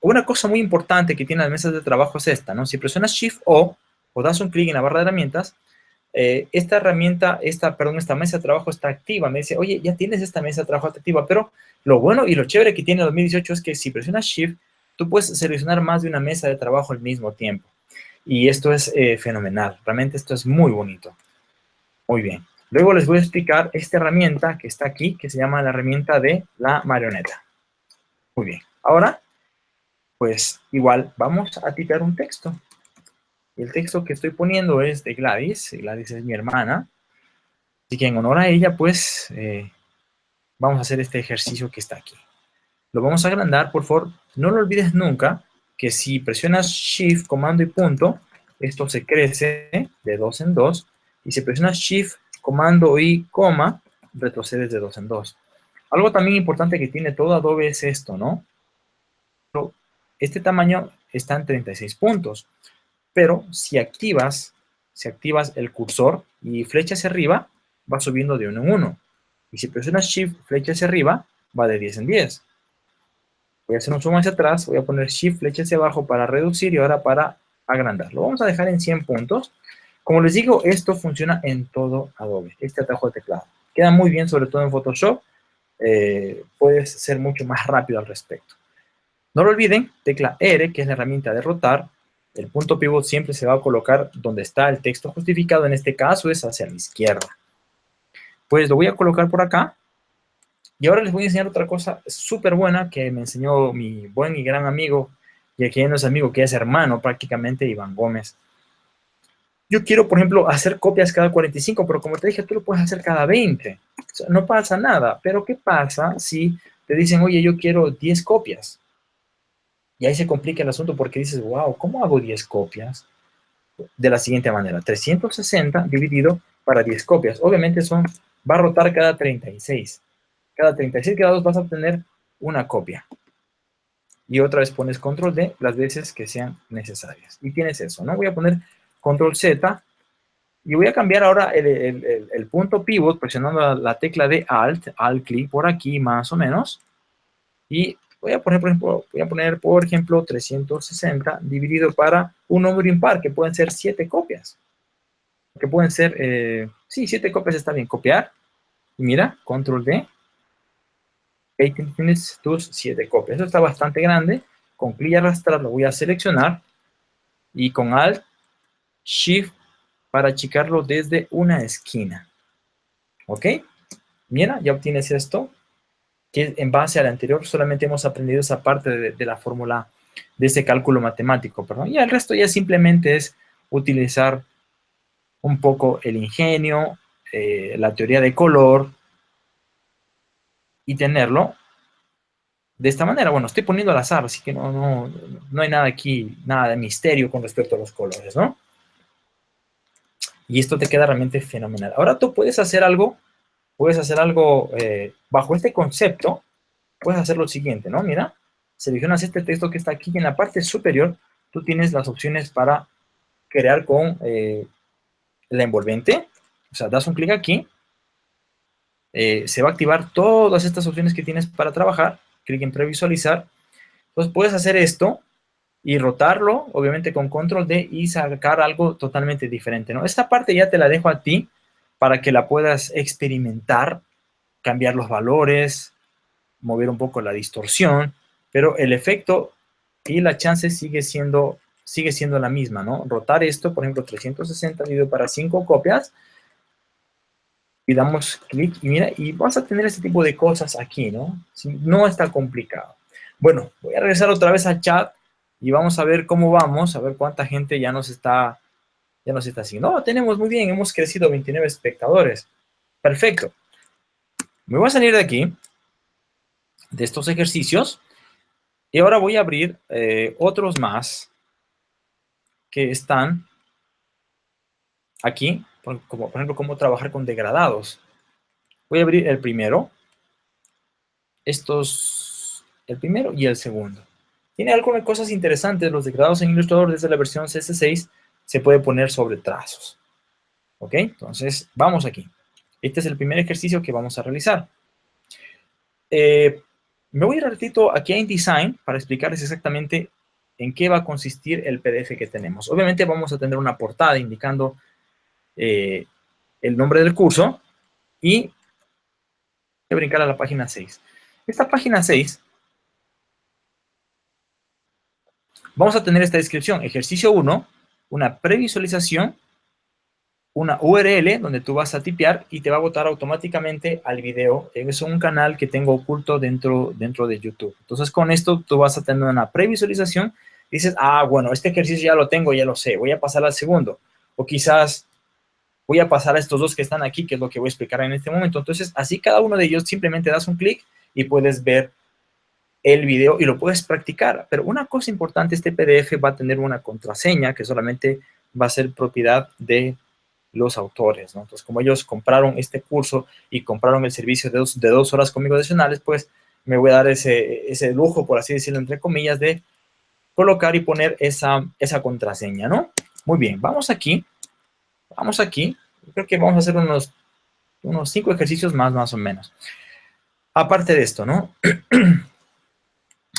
Speaker 1: una cosa muy importante que tiene las mesas de trabajo es esta, ¿no? Si presionas Shift O o das un clic en la barra de herramientas, eh, esta herramienta, esta, perdón, esta mesa de trabajo está activa. Me dice, oye, ya tienes esta mesa de trabajo activa, pero lo bueno y lo chévere que tiene el 2018 es que si presionas Shift, tú puedes seleccionar más de una mesa de trabajo al mismo tiempo. Y esto es eh, fenomenal. Realmente esto es muy bonito. Muy bien. Luego les voy a explicar esta herramienta que está aquí, que se llama la herramienta de la marioneta. Muy bien. Ahora, pues igual vamos a tipear un texto. El texto que estoy poniendo es de Gladys. Gladys es mi hermana. Así que en honor a ella, pues, eh, vamos a hacer este ejercicio que está aquí. Lo vamos a agrandar, por favor. No lo olvides nunca que si presionas Shift, comando y punto, esto se crece de dos en dos. Y si presionas Shift, comando y coma, retrocedes de dos en dos. Algo también importante que tiene todo Adobe es esto, ¿no? Este tamaño está en 36 puntos. Pero si activas, si activas el cursor y flecha hacia arriba, va subiendo de uno en uno. Y si presionas Shift, flecha hacia arriba, va de 10 en 10. Voy a hacer un zoom hacia atrás, voy a poner Shift, flecha hacia abajo para reducir y ahora para agrandar. Lo vamos a dejar en 100 puntos. Como les digo, esto funciona en todo Adobe, este atajo de teclado. Queda muy bien, sobre todo en Photoshop. Eh, puedes ser mucho más rápido al respecto. No lo olviden, tecla R, que es la herramienta de rotar. El punto pivot siempre se va a colocar donde está el texto justificado. En este caso es hacia la izquierda. Pues lo voy a colocar por acá. Y ahora les voy a enseñar otra cosa súper buena que me enseñó mi buen y gran amigo, y aquí no es amigo, que es hermano prácticamente, Iván Gómez. Yo quiero, por ejemplo, hacer copias cada 45, pero como te dije, tú lo puedes hacer cada 20. no pasa nada. Pero ¿qué pasa si te dicen, oye, yo quiero 10 copias? Y ahí se complica el asunto porque dices, wow, ¿cómo hago 10 copias? De la siguiente manera, 360 dividido para 10 copias. Obviamente son, va a rotar cada 36. Cada 36 grados vas a obtener una copia. Y otra vez pones control D las veces que sean necesarias. Y tienes eso, ¿no? Voy a poner control Z, y voy a cambiar ahora el, punto pivot presionando la, tecla de Alt, Alt clic por aquí más o menos, y voy a poner, por ejemplo, voy a poner, por ejemplo, 360 dividido para un número impar, que pueden ser 7 copias. Que pueden ser, eh, sí, 7 copias está bien, copiar, y mira, control D, ahí tienes tus 7 copias. Eso está bastante grande, con clic y arrastrar lo voy a seleccionar, y con Alt Shift para achicarlo desde una esquina. ¿Ok? Mira, ya obtienes esto, que en base al anterior solamente hemos aprendido esa parte de, la fórmula de ese cálculo matemático, perdón. Y el resto ya simplemente es utilizar un poco el ingenio, eh, la teoría de color y tenerlo de esta manera. Bueno, estoy poniendo al azar, así que no, no, no hay nada aquí, nada de misterio con respecto a los colores, ¿no? y esto te queda realmente fenomenal. Ahora tú puedes hacer algo, puedes hacer algo eh, bajo este concepto, puedes hacer lo siguiente, ¿no? Mira, seleccionas este texto que está aquí en la parte superior. Tú tienes las opciones para crear con eh, la envolvente, o sea, das un clic aquí, eh, se va a activar todas estas opciones que tienes para trabajar, clic en previsualizar, entonces puedes hacer esto, y rotarlo, obviamente con control D y sacar algo totalmente diferente, ¿no? Esta parte ya te la dejo a ti para que la puedas experimentar, cambiar los valores, mover un poco la distorsión, pero el efecto y la chance sigue siendo, sigue siendo la misma, ¿no? Rotar esto, por ejemplo, 360 dividido para 5 copias, y damos clic, y mira, y vas a tener este tipo de cosas aquí, ¿no? No está complicado. Bueno, voy a regresar otra vez al chat y vamos a ver cómo vamos, a ver cuánta gente ya nos está, ya nos está haciendo. No, tenemos muy bien, hemos crecido 29 espectadores. Perfecto. Me voy a salir de aquí, de estos ejercicios, y ahora voy a abrir eh, otros más que están aquí, como, por ejemplo, cómo trabajar con degradados. Voy a abrir el primero, estos, el primero y el segundo. Tiene algunas cosas interesantes, los degradados en Illustrator desde la versión CS6 se puede poner sobre trazos. ¿Ok? Entonces, vamos aquí. Este es el primer ejercicio que vamos a realizar. Eh, me voy a ir ratito aquí a InDesign para explicarles exactamente en qué va a consistir el PDF que tenemos. Obviamente vamos a tener una portada indicando eh, el nombre del curso y voy a brincar a la página 6. Esta página 6 vamos a tener esta descripción. Ejercicio 1, una previsualización, una URL donde tú vas a tipear y te va a botar automáticamente al video. Es un canal que tengo oculto dentro, dentro de YouTube. Entonces, con esto tú vas a tener una previsualización. Dices, ah, bueno, este ejercicio ya lo tengo, ya lo sé. Voy a pasar al segundo. O quizás voy a pasar a estos dos que están aquí, que es lo que voy a explicar en este momento. Entonces, así cada uno de ellos simplemente das un clic y puedes ver el video y lo puedes practicar. Pero una cosa importante, este PDF va a tener una contraseña que solamente va a ser propiedad de los autores. Entonces, como ellos compraron este curso y compraron el servicio de dos, de dos horas conmigo adicionales, pues me voy a dar ese, ese lujo, por así decirlo, entre comillas, de colocar y poner esa, esa contraseña, ¿no? Muy bien, vamos aquí, vamos aquí, creo que vamos a hacer unos, unos cinco ejercicios más, más o menos. Aparte de esto, ¿no? (clears throat)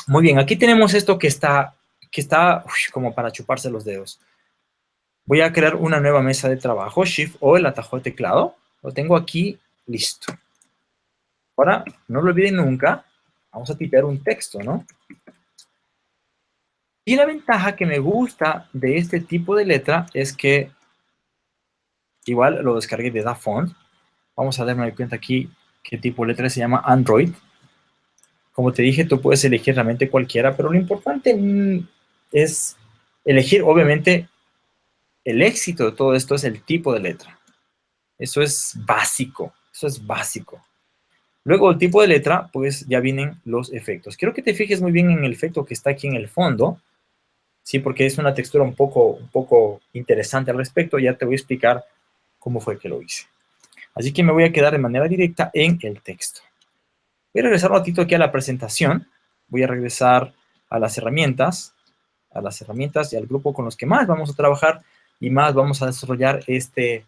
Speaker 1: Muy bien, aquí tenemos esto que está, que está como para chuparse los dedos. Voy a crear una nueva mesa de trabajo, Shift o el atajo de teclado. Lo tengo aquí listo. Ahora, no lo olviden nunca, vamos a tipear un texto, ¿no? Y la ventaja que me gusta de este tipo de letra es que igual lo descargué de DaFont. Vamos a darme cuenta aquí qué tipo de letra se llama Android. Como te dije, tú puedes elegir realmente cualquiera, pero lo importante mm, es elegir, obviamente, el éxito de todo esto es el tipo de letra. Eso es básico, eso es básico. Luego, el tipo de letra, pues ya vienen los efectos. Quiero que te fijes muy bien en el efecto que está aquí en el fondo, ¿sí? Porque es una textura un poco, un poco interesante al respecto. Ya te voy a explicar cómo fue que lo hice. Así que me voy a quedar de manera directa en el texto. Voy a regresar un ratito aquí a la presentación. Voy a regresar a las herramientas, a las herramientas y al grupo con los que más vamos a trabajar y más vamos a desarrollar este,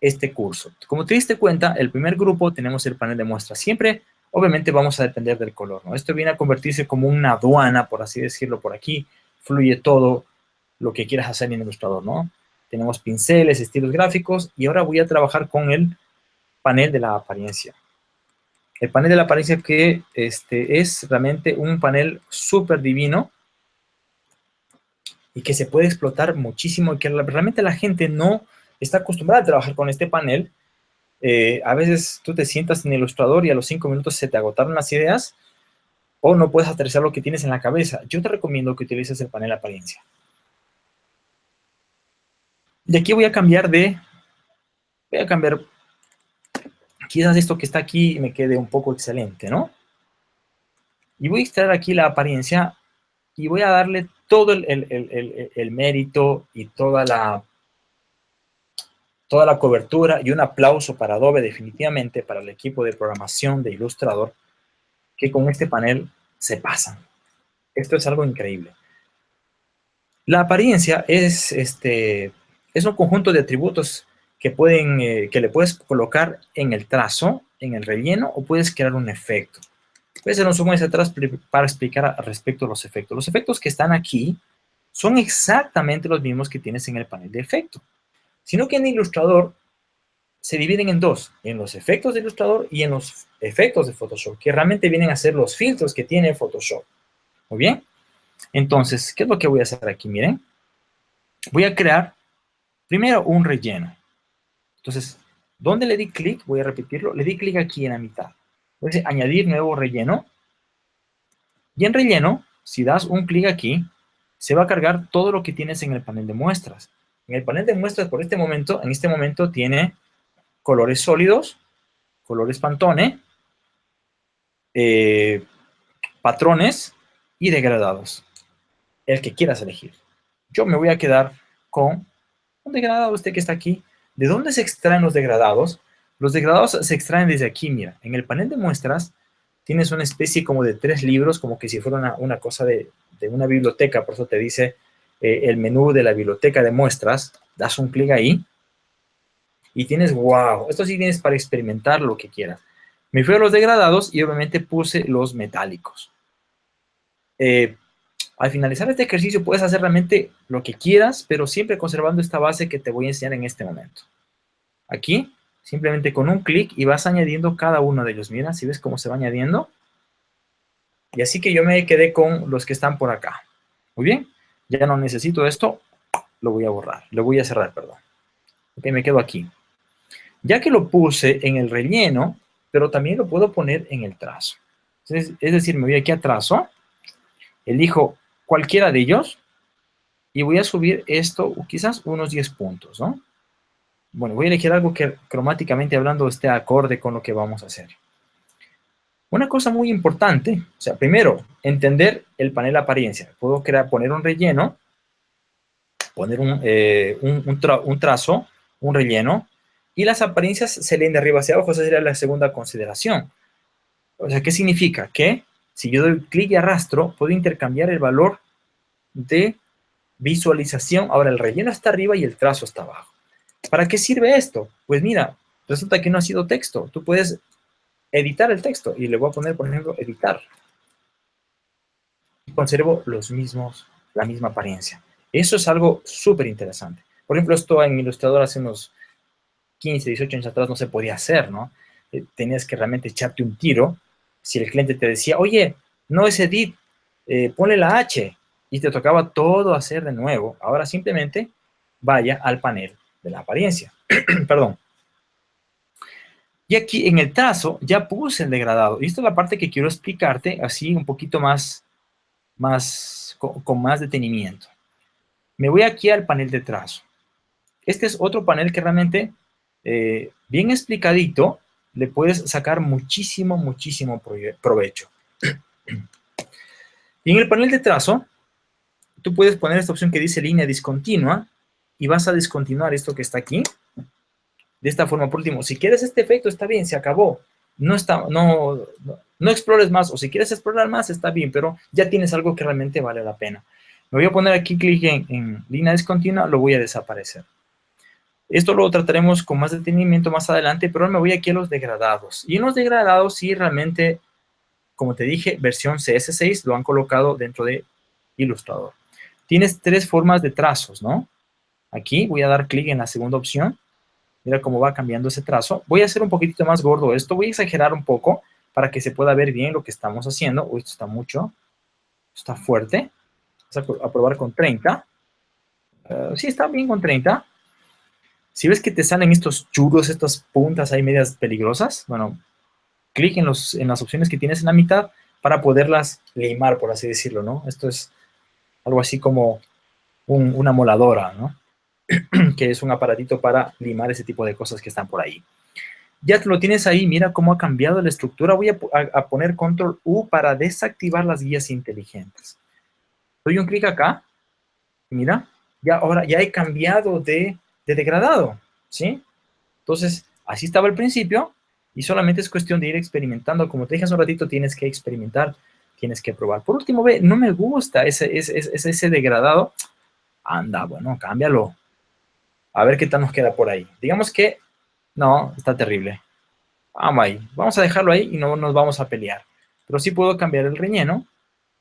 Speaker 1: este curso. Como te diste cuenta, el primer grupo tenemos el panel de muestras. Siempre, obviamente, vamos a depender del color, ¿no? Esto viene a convertirse como una aduana, por así decirlo, por aquí. Fluye todo lo que quieras hacer en el ilustrador, ¿no? Tenemos pinceles, estilos gráficos, y ahora voy a trabajar con el panel de la apariencia. El panel de la apariencia que este, es realmente un panel súper divino, y que se puede explotar muchísimo y que realmente la gente no está acostumbrada a trabajar con este panel. Eh, a veces tú te sientas en el ilustrador y a los cinco minutos se te agotaron las ideas o no puedes aterrizar lo que tienes en la cabeza. Yo te recomiendo que utilices el panel apariencia. Y aquí voy a cambiar de... Voy a cambiar... Quizás esto que está aquí me quede un poco excelente, ¿no? Y voy a extraer aquí la apariencia y voy a darle todo el, mérito y toda la, toda la cobertura y un aplauso para Adobe definitivamente, para el equipo de programación de Illustrator, que con este panel se pasan. Esto es algo increíble. La apariencia es, este, es un conjunto de atributos que, pueden, eh, que le puedes colocar en el trazo, en el relleno, o puedes crear un efecto. Voy a hacer un zoom hacia atrás para explicar respecto a los efectos. Los efectos que están aquí son exactamente los mismos que tienes en el panel de efecto. Sino que en Illustrator se dividen en dos, en los efectos de Illustrator y en los efectos de Photoshop, que realmente vienen a ser los filtros que tiene Photoshop. Muy bien. Entonces, ¿qué es lo que voy a hacer aquí? Miren, voy a crear primero un relleno. Entonces, ¿dónde le di clic? Voy a repetirlo. Le di clic aquí en la mitad. Entonces, añadir nuevo relleno. Y en relleno, si das un clic aquí, se va a cargar todo lo que tienes en el panel de muestras. En el panel de muestras, por este momento, en este momento tiene colores sólidos, colores Pantone, eh, patrones y degradados. El que quieras elegir. Yo me voy a quedar con un degradado, este que está aquí. ¿De dónde se extraen los degradados? Los degradados se extraen desde aquí, mira. En el panel de muestras tienes una especie como de tres libros, como que si fuera una, cosa de, una biblioteca, por eso te dice eh, el menú de la biblioteca de muestras, das un clic ahí y tienes, wow, esto sí tienes para experimentar lo que quieras. Me fui a los degradados y obviamente puse los metálicos. Eh, al finalizar este ejercicio puedes hacer realmente lo que quieras, pero siempre conservando esta base que te voy a enseñar en este momento. Aquí Simplemente con un clic y vas añadiendo cada uno de ellos. Mira, si ves cómo se va añadiendo. Y así que yo me quedé con los que están por acá. Muy bien, ya no necesito esto, lo voy a borrar, lo voy a cerrar, perdón. Ok, me quedo aquí. Ya que lo puse en el relleno, pero también lo puedo poner en el trazo. Es, decir, me voy aquí a trazo, elijo cualquiera de ellos y voy a subir esto quizás unos 10 puntos, ¿no? Bueno, voy a elegir algo que cromáticamente hablando esté acorde con lo que vamos a hacer. Una cosa muy importante, o sea, primero, entender el panel apariencia. Puedo crear, poner un relleno, poner un, eh, un trazo, un relleno, y las apariencias se leen de arriba hacia abajo, esa sería la segunda consideración. O sea, ¿qué significa? Que si yo doy clic y arrastro, puedo intercambiar el valor de visualización. Ahora, el relleno está arriba y el trazo está abajo. ¿Para qué sirve esto? Pues mira, resulta que no ha sido texto. Tú puedes editar el texto y le voy a poner, por ejemplo, editar. Y conservo los mismos, la misma apariencia. Eso es algo súper interesante. Por ejemplo, esto en Illustrator hace unos 15, 18 años atrás no se podía hacer, ¿no? Eh, tenías que realmente echarte un tiro. Si el cliente te decía, oye, no es edit, eh, ponle la H, y te tocaba todo hacer de nuevo, ahora simplemente vaya al panel de la apariencia. (clears throat) Perdón. Y aquí en el trazo ya puse el degradado. Y esta es la parte que quiero explicarte así un poquito más, más con más detenimiento. Me voy aquí al panel de trazo. Este es otro panel que realmente eh, bien explicadito, le puedes sacar muchísimo, muchísimo provecho. (clears throat) Y en el panel de trazo, tú puedes poner esta opción que dice línea discontinua y vas a discontinuar esto que está aquí. De esta forma, por último, si quieres este efecto, está bien, se acabó. No, está, no, no, explores más, o si quieres explorar más, está bien, pero ya tienes algo que realmente vale la pena. Me voy a poner aquí clic en línea discontinua, lo voy a desaparecer. Esto lo trataremos con más detenimiento más adelante, pero me voy aquí a los degradados. Y en los degradados sí realmente, como te dije, versión CS6 lo han colocado dentro de Illustrator. Tienes tres formas de trazos, ¿no? Aquí voy a dar clic en la segunda opción. Mira cómo va cambiando ese trazo. Voy a hacer un poquitito más gordo esto. Voy a exagerar un poco para que se pueda ver bien lo que estamos haciendo. Uy, esto está mucho. Está fuerte. Vamos a probar con 30. Uh, sí, está bien con 30. Si ves que te salen estos churros, estas puntas ahí medias peligrosas, bueno, clic en, los, en las opciones que tienes en la mitad para poderlas limar, por así decirlo, ¿no? Esto es algo así como una moladora, ¿no? (clears throat) que es un aparatito para limar ese tipo de cosas que están por ahí. Ya lo tienes ahí, mira cómo ha cambiado la estructura. Voy a, a poner control U para desactivar las guías inteligentes. Doy un clic acá, mira, ya ahora ya he cambiado de de degradado, ¿sí? Entonces, así estaba al principio y solamente es cuestión de ir experimentando. Como te dije hace un ratito, tienes que experimentar, tienes que probar. Por último, ve, no me gusta ese, ese, ese, degradado. Anda, bueno, cámbialo. A ver qué tal nos queda por ahí. Digamos que, no, está terrible. Vamos ahí. Vamos a dejarlo ahí y no nos vamos a pelear. Pero sí puedo cambiar el relleno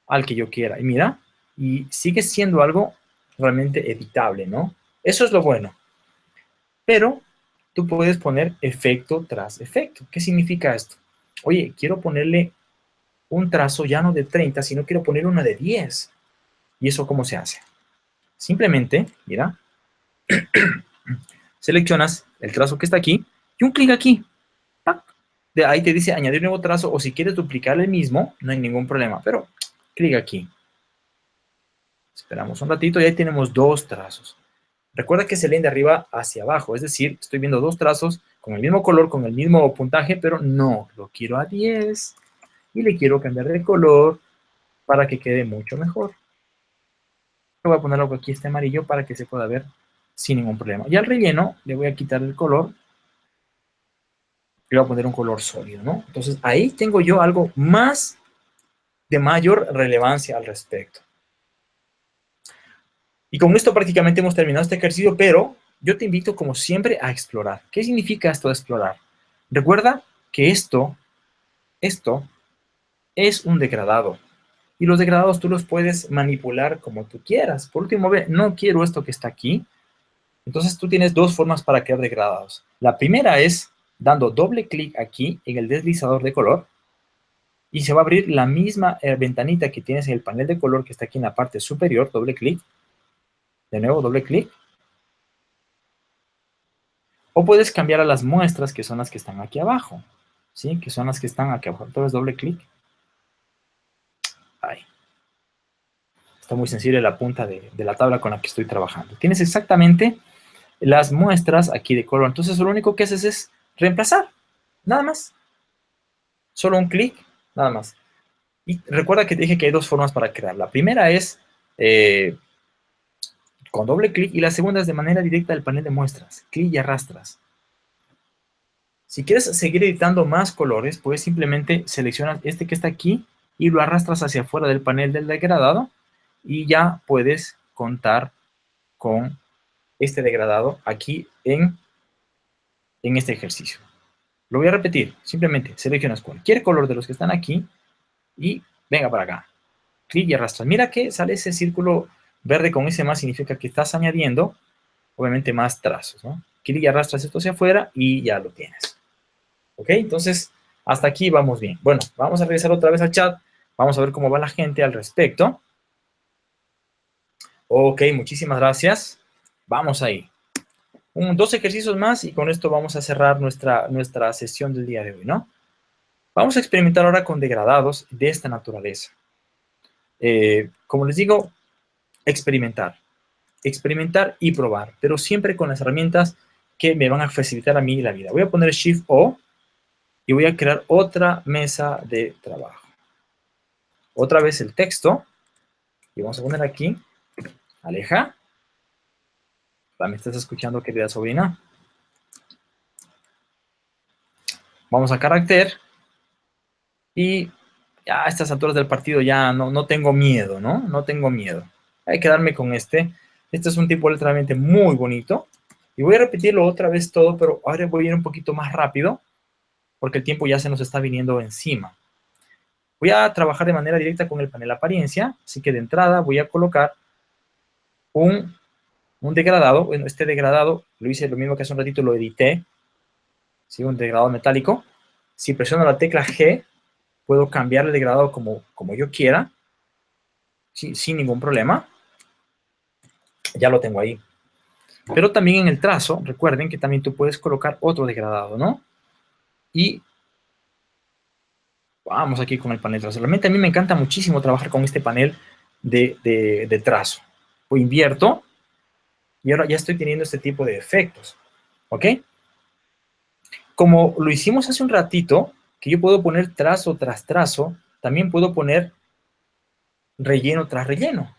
Speaker 1: al que yo quiera. Y mira, y sigue siendo algo realmente evitable, ¿no? Eso es lo bueno. Pero tú puedes poner efecto tras efecto. ¿Qué significa esto? Oye, quiero ponerle un trazo ya no de 30, sino quiero poner uno de 10. ¿Y eso cómo se hace? Simplemente, mira, (clears throat) seleccionas el trazo que está aquí y un clic aquí. De ahí te dice añadir nuevo trazo o si quieres duplicar el mismo, no hay ningún problema, pero clic aquí. Esperamos un ratito y ahí tenemos dos trazos. Recuerda que se leen de arriba hacia abajo, es decir, estoy viendo dos trazos con el mismo color, con el mismo puntaje, pero no, lo quiero a 10 y le quiero cambiar de color para que quede mucho mejor. Voy a poner algo aquí este amarillo para que se pueda ver sin ningún problema. Y al relleno le voy a quitar el color y voy a poner un color sólido, ¿no? Entonces ahí tengo yo algo más de mayor relevancia al respecto. Y con esto prácticamente hemos terminado este ejercicio, pero yo te invito, como siempre, a explorar. ¿Qué significa esto de explorar? Recuerda que esto, esto, es un degradado. Y los degradados tú los puedes manipular como tú quieras. Por último, ve, no quiero esto que está aquí. Entonces tú tienes dos formas para crear degradados. La primera es dando doble clic aquí en el deslizador de color. y se va a abrir la misma eh, ventanita que tienes en el panel de color que está aquí en la parte superior, doble clic. De nuevo, doble clic. O puedes cambiar a las muestras, que son las que están aquí abajo. ¿Sí? Que son las que están aquí abajo. Entonces, doble clic. Ahí. Está muy sensible la punta de, la tabla con la que estoy trabajando. Tienes exactamente las muestras aquí de color. Entonces, lo único que haces es reemplazar. Nada más. Solo un clic nada más. Y recuerda que te dije que hay dos formas para crear. La primera es eh, con doble clic y la segunda es de manera directa del panel de muestras. Clic y arrastras. Si quieres seguir editando más colores, puedes simplemente seleccionar este que está aquí y lo arrastras hacia afuera del panel del degradado y ya puedes contar con este degradado aquí en, en este ejercicio. Lo voy a repetir, simplemente seleccionas cualquier color de los que están aquí y venga para acá. Clic y arrastras. Mira que sale ese círculo verde con ese más, significa que estás añadiendo, obviamente, más trazos, ¿no? Clic y arrastras esto hacia afuera y ya lo tienes. ¿Ok? Entonces, hasta aquí vamos bien. Bueno, vamos a regresar otra vez al chat. Vamos a ver cómo va la gente al respecto. Ok, muchísimas gracias. Vamos ahí dos ejercicios más y con esto vamos a cerrar nuestra, nuestra sesión del día de hoy, ¿no? Vamos a experimentar ahora con degradados de esta naturaleza. Eh, como les digo, experimentar. Experimentar y probar, pero siempre con las herramientas que me van a facilitar a mí la vida. Voy a poner Shift-O y voy a crear otra mesa de trabajo. Otra vez el texto. Y vamos a poner aquí, aleja, ¿Me estás escuchando, querida sobrina? Vamos a carácter. Y ya a estas alturas del partido ya no, no tengo miedo, ¿no? No tengo miedo. Hay que darme con este. Este es un tipo literalmente muy bonito. Y voy a repetirlo otra vez todo, pero ahora voy a ir un poquito más rápido, porque el tiempo ya se nos está viniendo encima. Voy a trabajar de manera directa con el panel apariencia, así que de entrada voy a colocar un un degradado, bueno, este degradado lo hice lo mismo que hace un ratito, lo edité, ¿sí? un degradado metálico. Si presiono la tecla G, puedo cambiar el degradado como, como yo quiera, sin ningún problema. Ya lo tengo ahí. Pero también en el trazo, recuerden que también tú puedes colocar otro degradado, ¿no? Y vamos aquí con el panel trazo. Realmente a mí me encanta muchísimo trabajar con este panel de, de, trazo. O invierto y ahora ya estoy teniendo este tipo de efectos. ¿Ok? Como lo hicimos hace un ratito, que yo puedo poner trazo tras trazo, también puedo poner relleno tras relleno.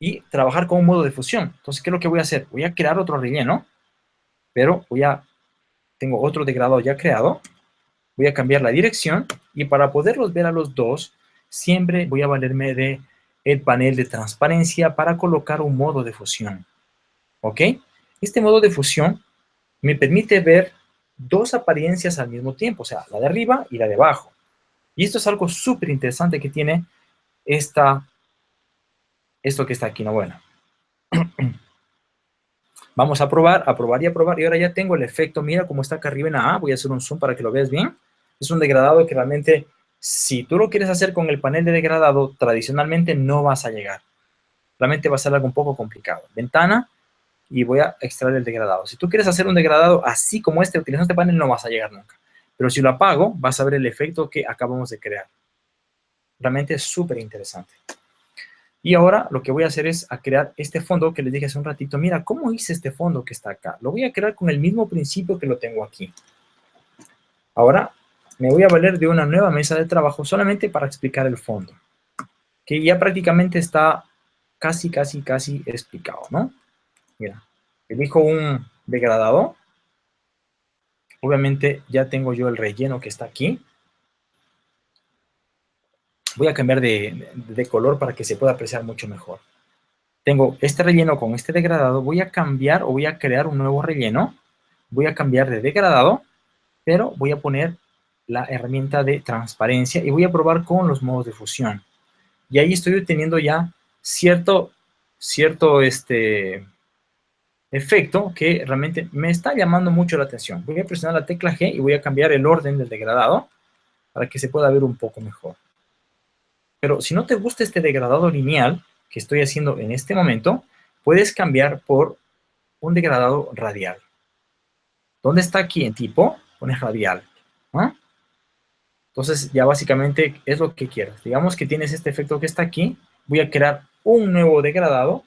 Speaker 1: Y trabajar con un modo de fusión. Entonces, ¿qué es lo que voy a hacer? Voy a crear otro relleno, pero voy a... Tengo otro degradado ya creado. Voy a cambiar la dirección y para poderlos ver a los dos, siempre voy a valerme de el panel de transparencia para colocar un modo de fusión. ¿Ok? Este modo de fusión me permite ver dos apariencias al mismo tiempo, o sea, la de arriba y la de abajo. Y esto es algo súper interesante que tiene esta, esto que está aquí, ¿no? Bueno. (clears throat) Vamos a probar, a probar y a probar. Y ahora ya tengo el efecto, mira cómo está acá arriba en A. Voy a hacer un zoom para que lo veas bien. Es un degradado que realmente, si tú lo quieres hacer con el panel de degradado, tradicionalmente no vas a llegar. Realmente va a ser algo un poco complicado. Ventana, y voy a extraer el degradado. Si tú quieres hacer un degradado así como este, utilizando este panel, no vas a llegar nunca. Pero si lo apago, vas a ver el efecto que acabamos de crear. Realmente es súper interesante. Y ahora lo que voy a hacer es a crear este fondo que les dije hace un ratito. Mira, ¿cómo hice este fondo que está acá? Lo voy a crear con el mismo principio que lo tengo aquí. Ahora me voy a valer de una nueva mesa de trabajo solamente para explicar el fondo. Que ya prácticamente está casi, casi, casi explicado, ¿no? Mira, elijo un degradado. Obviamente ya tengo yo el relleno que está aquí. Voy a cambiar de, color para que se pueda apreciar mucho mejor. Tengo este relleno con este degradado. Voy a cambiar o voy a crear un nuevo relleno. Voy a cambiar de degradado, pero voy a poner la herramienta de transparencia y voy a probar con los modos de fusión. Y ahí estoy obteniendo ya cierto, cierto, este, efecto que realmente me está llamando mucho la atención. Voy a presionar la tecla G y voy a cambiar el orden del degradado. para que se pueda ver un poco mejor. Pero si no te gusta este degradado lineal que estoy haciendo en este momento, puedes cambiar por un degradado radial. ¿Dónde está aquí en tipo? Pones radial. Entonces ya básicamente es lo que quieras. Digamos que tienes este efecto que está aquí. Voy a crear un nuevo degradado.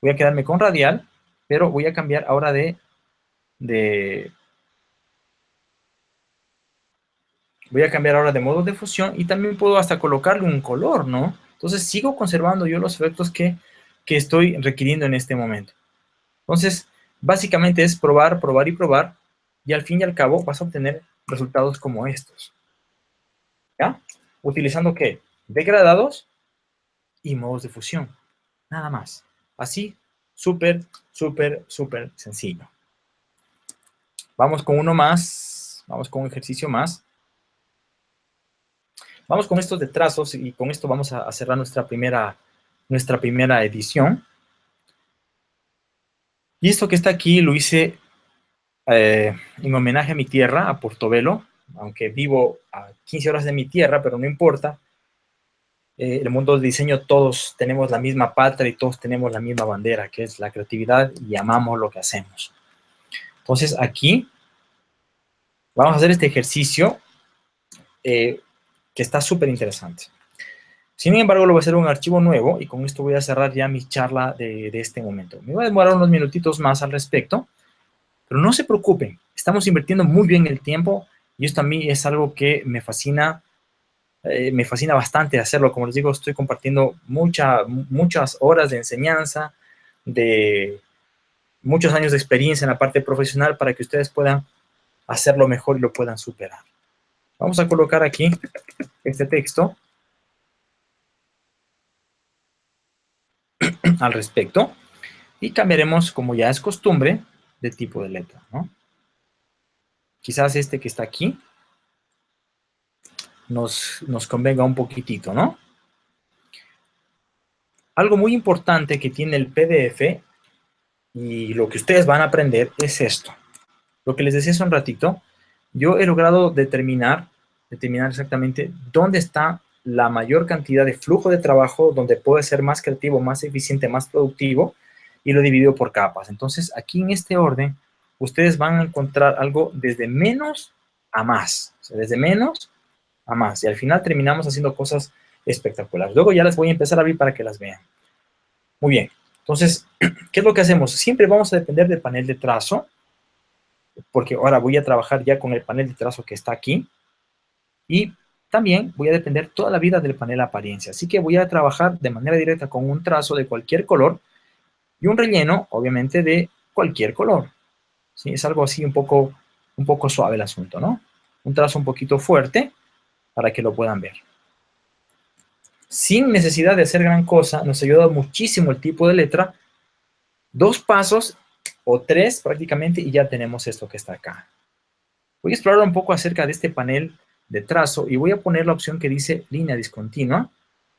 Speaker 1: Voy a quedarme con radial, pero voy a cambiar ahora de, de voy a cambiar ahora de modo de fusión y también puedo hasta colocarle un color, ¿no? Entonces sigo conservando yo los efectos que, que estoy requiriendo en este momento. Entonces, básicamente es probar, probar y probar y al fin y al cabo vas a obtener resultados como estos. ¿Ya? Utilizando ¿qué? Degradados y modos de fusión. Nada más. Así, súper, súper, súper sencillo. Vamos con uno más. Vamos con un ejercicio más. Vamos con estos de trazos y con esto vamos a cerrar nuestra primera, nuestra primera edición. Y esto que está aquí lo hice eh, en homenaje a mi tierra, a Portobelo, aunque vivo a 15 horas de mi tierra, pero no importa. Eh, el mundo del diseño todos tenemos la misma patria y todos tenemos la misma bandera, que es la creatividad y amamos lo que hacemos. Entonces aquí vamos a hacer este ejercicio eh, que está súper interesante. Sin embargo, lo voy a hacer un archivo nuevo y con esto voy a cerrar ya mi charla de, este momento. Me voy a demorar unos minutitos más al respecto, pero no se preocupen, estamos invirtiendo muy bien el tiempo y esto a mí es algo que me fascina, eh, me fascina bastante hacerlo. Como les digo, estoy compartiendo mucha, muchas horas de enseñanza, de muchos años de experiencia en la parte profesional para que ustedes puedan hacerlo mejor y lo puedan superar. Vamos a colocar aquí este texto (clears throat) al respecto y cambiaremos, como ya es costumbre, de tipo de letra, ¿no? Quizás este que está aquí nos, nos convenga un poquitito, ¿no? Algo muy importante que tiene el PDF y lo que ustedes van a aprender es esto. Lo que les decía hace un ratito, yo he logrado determinar, determinar exactamente dónde está la mayor cantidad de flujo de trabajo, donde puede ser más creativo, más eficiente, más productivo, y lo dividido por capas. Entonces, aquí en este orden, ustedes van a encontrar algo desde menos a más. desde menos a más. Y al final terminamos haciendo cosas espectaculares. Luego ya las voy a empezar a abrir para que las vean. Muy bien. Entonces, (clears throat) ¿qué es lo que hacemos? Siempre vamos a depender del panel de trazo, porque ahora voy a trabajar ya con el panel de trazo que está aquí. Y también voy a depender toda la vida del panel apariencia. Así que voy a trabajar de manera directa con un trazo de cualquier color, y un relleno, obviamente, de cualquier color. ¿sí? Es algo así un poco, un poco suave el asunto, ¿no? Un trazo un poquito fuerte para que lo puedan ver. Sin necesidad de hacer gran cosa, nos ayuda muchísimo el tipo de letra. Dos pasos o tres prácticamente y ya tenemos esto que está acá. Voy a explorar un poco acerca de este panel de trazo y voy a poner la opción que dice línea discontinua.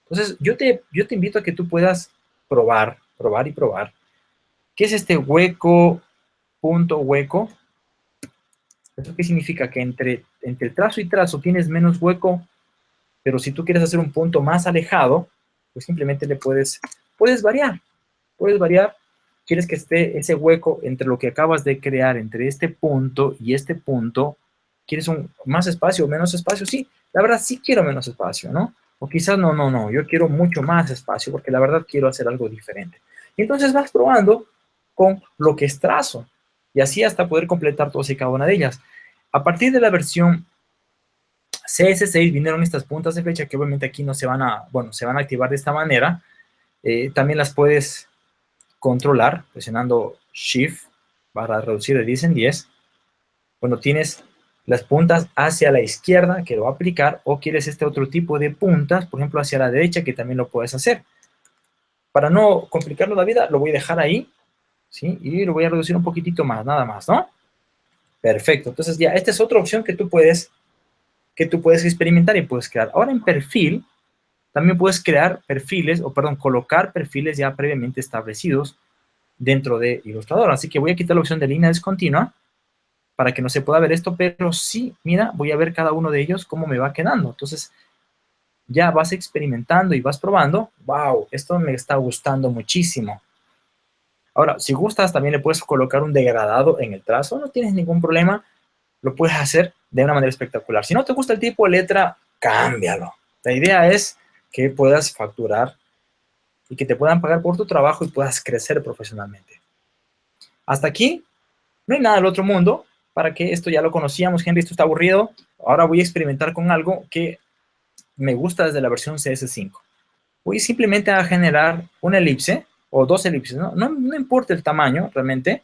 Speaker 1: Entonces, yo te, yo te invito a que tú puedas probar probar y probar. ¿Qué es este hueco, punto, hueco? ¿Eso qué significa? Que entre, entre trazo y trazo tienes menos hueco, pero si tú quieres hacer un punto más alejado, pues simplemente le puedes, puedes variar. Puedes variar. Quieres que esté ese hueco entre lo que acabas de crear, entre este punto y este punto. ¿Quieres un más espacio o menos espacio? Sí, la verdad sí quiero menos espacio, ¿no? O quizás no, no, no, yo quiero mucho más espacio porque la verdad quiero hacer algo diferente. Y entonces vas probando con lo que es trazo. Y así hasta poder completar todas y cada una de ellas. A partir de la versión CS6 vinieron estas puntas de flecha que obviamente aquí no se van a, bueno, se van a activar de esta manera. Eh, también las puedes controlar presionando Shift para reducir de 10 en 10. Cuando tienes las puntas hacia la izquierda, que lo va a aplicar, o quieres este otro tipo de puntas, por ejemplo, hacia la derecha, que también lo puedes hacer. Para no complicarnos la vida, lo voy a dejar ahí, ¿sí? Y lo voy a reducir un poquitito más, nada más, ¿no? Perfecto. Entonces ya, esta es otra opción que tú puedes, que tú puedes experimentar y puedes crear. Ahora en perfil, también puedes crear perfiles, o perdón, colocar perfiles ya previamente establecidos dentro de Illustrator. Así que voy a quitar la opción de línea discontinua para que no se pueda ver esto, pero sí, mira, voy a ver cada uno de ellos cómo me va quedando. Entonces, ya vas experimentando y vas probando. ¡Wow! Esto me está gustando muchísimo. Ahora, si gustas, también le puedes colocar un degradado en el trazo. No tienes ningún problema. Lo puedes hacer de una manera espectacular. Si no te gusta el tipo de letra, cámbialo. La idea es que puedas facturar y que te puedan pagar por tu trabajo y puedas crecer profesionalmente. Hasta aquí, no hay nada del otro mundo, para que esto ya lo conocíamos, Henry, esto está aburrido, ahora voy a experimentar con algo que me gusta desde la versión CS5. Voy simplemente a generar una elipse, o dos elipses, no, no, importa el tamaño realmente,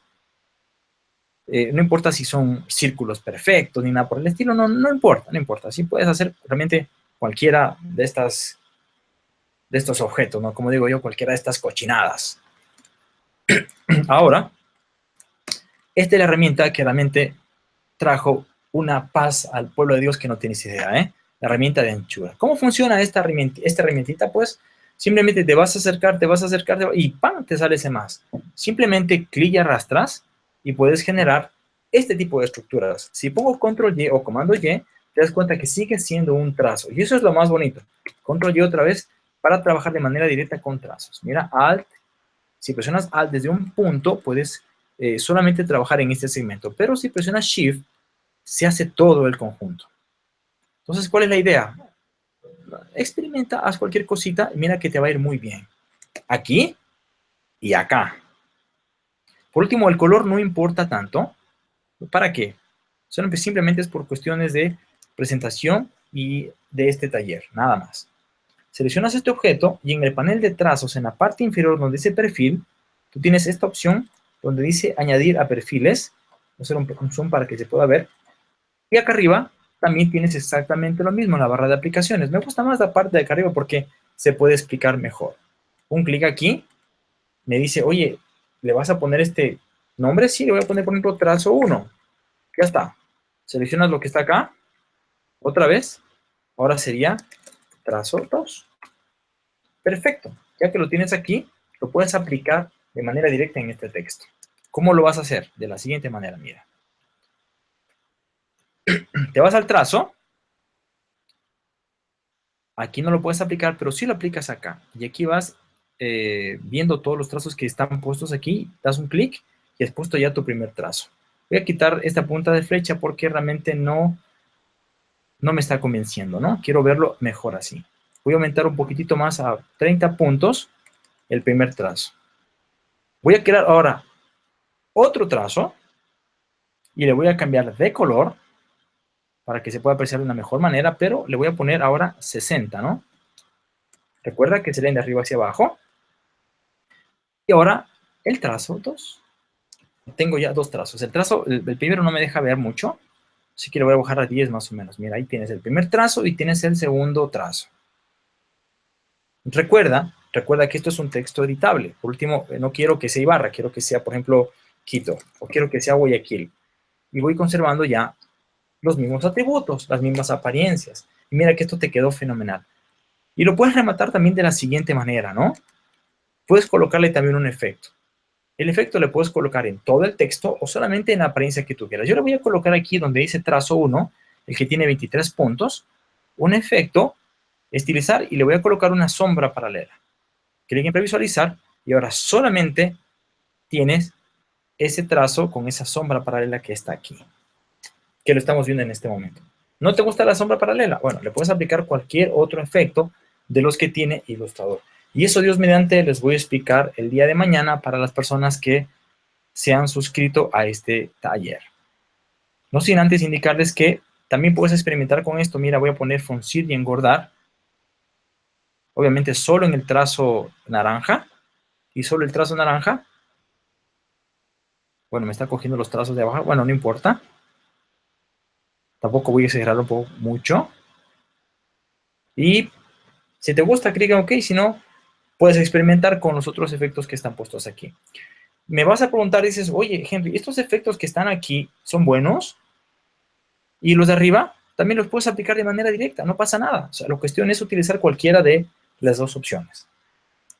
Speaker 1: eh, no importa si son círculos perfectos ni nada por el estilo, no, no importa, no importa, así puedes hacer realmente cualquiera de estas de estos objetos, ¿no? Como digo yo, cualquiera de estas cochinadas. (clears throat) Ahora, esta es la herramienta que realmente trajo una paz al pueblo de Dios que no tienes idea, ¿eh? La herramienta de anchura. ¿Cómo funciona esta, herramienta, herramientita? Pues simplemente te vas a acercar, te vas a acercar y ¡pam! te sale ese más. Simplemente clic y arrastras y puedes generar este tipo de estructuras. Si pongo control Y o comando Y, te das cuenta que sigue siendo un trazo. Y eso es lo más bonito. Control Y otra vez para trabajar de manera directa con trazos. Mira, Alt. Si presionas Alt desde un punto, puedes eh, solamente trabajar en este segmento. Pero si presionas Shift, se hace todo el conjunto. Entonces, ¿cuál es la idea? Experimenta, haz cualquier cosita mira que te va a ir muy bien. Aquí y acá. Por último, el color no importa tanto. ¿Para qué? Simplemente es por cuestiones de presentación y de este taller, nada más. Seleccionas este objeto y en el panel de trazos, en la parte inferior donde dice perfil, tú tienes esta opción donde dice añadir a perfiles. Voy a hacer un, zoom para que se pueda ver. Y acá arriba también tienes exactamente lo mismo en la barra de aplicaciones. Me gusta más la parte de acá arriba porque se puede explicar mejor. Un clic aquí, me dice, oye, ¿le vas a poner este nombre? Sí, le voy a poner, por ejemplo, trazo 1. Ya está. Seleccionas lo que está acá. Otra vez. Ahora sería trazo 2. Perfecto. Ya que lo tienes aquí, lo puedes aplicar de manera directa en este texto. ¿Cómo lo vas a hacer? De la siguiente manera, mira. (clears throat) Te vas al trazo. Aquí no lo puedes aplicar, pero sí lo aplicas acá. Y aquí vas eh, viendo todos los trazos que están puestos aquí. Das un clic y has puesto ya tu primer trazo. Voy a quitar esta punta de flecha porque realmente no no me está convenciendo, ¿no? Quiero verlo mejor así. Voy a aumentar un poquitito más a 30 puntos el primer trazo. Voy a crear ahora otro trazo y le voy a cambiar de color para que se pueda apreciar de una mejor manera, pero le voy a poner ahora 60, ¿no? Recuerda que se leen de arriba hacia abajo. Y ahora el trazo 2. Tengo ya dos trazos. El trazo, el primero no me deja ver mucho, Así que lo voy a bajar a 10 más o menos. Mira, ahí tienes el primer trazo y tienes el segundo trazo. Recuerda, recuerda que esto es un texto editable. Por último, eh, no quiero que sea Ibarra, quiero que sea, por ejemplo, Quito, o quiero que sea Guayaquil. Y voy conservando ya los mismos atributos, las mismas apariencias. Y mira que esto te quedó fenomenal. Y lo puedes rematar también de la siguiente manera, ¿no? Puedes colocarle también un efecto. El efecto le puedes colocar en todo el texto o solamente en la apariencia que tú quieras. Yo le voy a colocar aquí donde dice trazo 1, el que tiene 23 puntos, un efecto, estilizar y le voy a colocar una sombra paralela. Clic en previsualizar y ahora solamente tienes ese trazo con esa sombra paralela que está aquí, que lo estamos viendo en este momento. ¿No te gusta la sombra paralela? Bueno, le puedes aplicar cualquier otro efecto de los que tiene Illustrator. Y eso, Dios mediante, les voy a explicar el día de mañana para las personas que se han suscrito a este taller. No sin antes indicarles que también puedes experimentar con esto. Mira, voy a poner fruncir y engordar. Obviamente solo en el trazo naranja. Y solo el trazo naranja. Bueno, me está cogiendo los trazos de abajo. Bueno, no importa. Tampoco voy a exagerarlo mucho. Y si te gusta, clic en OK. Si no, puedes experimentar con los otros efectos que están puestos aquí. Me vas a preguntar, dices, oye, Henry, ¿estos efectos que están aquí son buenos? Y los de arriba también los puedes aplicar de manera directa, no pasa nada. O sea, la cuestión es utilizar cualquiera de las dos opciones.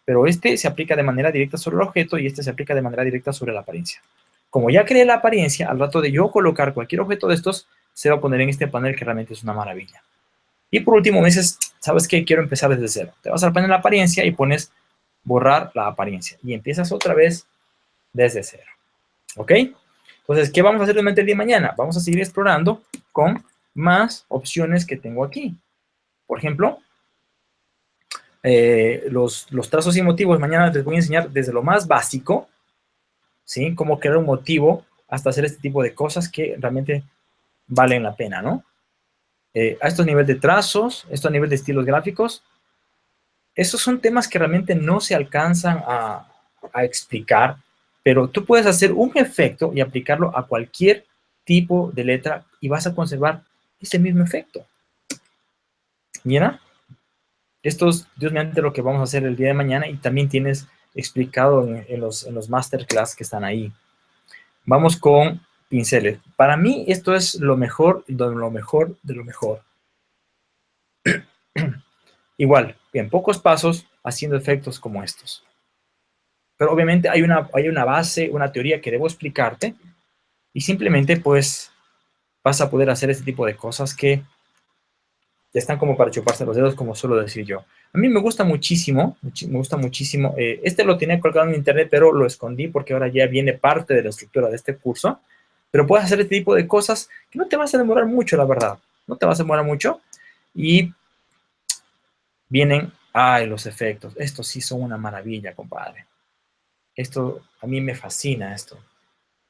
Speaker 1: Pero este se aplica de manera directa sobre el objeto y este se aplica de manera directa sobre la apariencia. como ya creé la apariencia, al rato de yo colocar cualquier objeto de estos, se va a poner en este panel que realmente es una maravilla. Y por último me dices, ¿sabes qué? Quiero empezar desde cero. Te vas al panel de apariencia y pones borrar la apariencia. Y empiezas otra vez desde cero. ¿Ok? Entonces, ¿qué vamos a hacer durante el día de mañana? Vamos a seguir explorando con más opciones que tengo aquí. Por ejemplo, eh, los, los trazos y motivos, mañana les voy a enseñar desde lo más básico, ¿sí? Cómo crear un motivo hasta hacer este tipo de cosas que realmente valen la pena, ¿no? Eh, a estos niveles de trazos, esto a nivel de estilos gráficos, esos son temas que realmente no se alcanzan a, explicar, pero tú puedes hacer un efecto y aplicarlo a cualquier tipo de letra y vas a conservar ese mismo efecto. Mira, esto es, Dios mediante, lo que vamos a hacer el día de mañana y también tienes explicado en, los, en los masterclass que están ahí. Vamos con pinceles. Para mí esto es lo mejor, lo mejor, de lo mejor. (clears throat) Igual, en pocos pasos, haciendo efectos como estos. Pero obviamente hay una, hay una base, una teoría que debo explicarte y simplemente pues vas a poder hacer este tipo de cosas que están como para chuparse los dedos, como suelo decir yo. A mí me gusta muchísimo, me gusta muchísimo. Eh, este lo tenía colgado en internet, pero lo escondí porque ahora ya viene parte de la estructura de este curso. Pero puedes hacer este tipo de cosas que no te vas a demorar mucho, la verdad. No te vas a demorar mucho. Y vienen, ay, los efectos. Estos sí son una maravilla, compadre. Esto, a mí me fascina esto.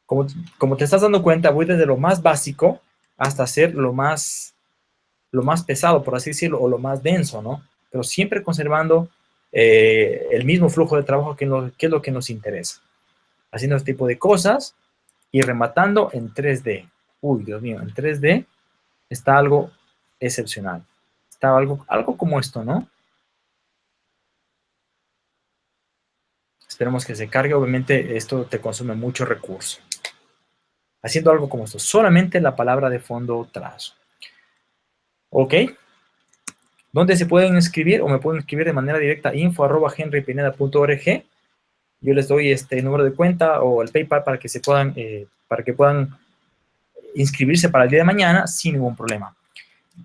Speaker 1: Como, como te estás dando cuenta, voy desde lo más básico hasta hacer lo más, lo más pesado, por así decirlo, o lo más denso, ¿no? pero siempre conservando eh, el mismo flujo de trabajo que, es lo que nos interesa. Haciendo este tipo de cosas y rematando en 3D. Uy, Dios mío, en 3D está algo excepcional. Está algo, algo como esto, ¿no? Esperemos que se cargue. Obviamente esto te consume mucho recurso. Haciendo algo como esto. Solamente la palabra de fondo trazo. ¿Ok? ¿Dónde se pueden inscribir o me pueden escribir de manera directa info arroba henrypineda.org. Yo les doy este número de cuenta o el PayPal para que se puedan, eh, para que puedan inscribirse para el día de mañana sin ningún problema.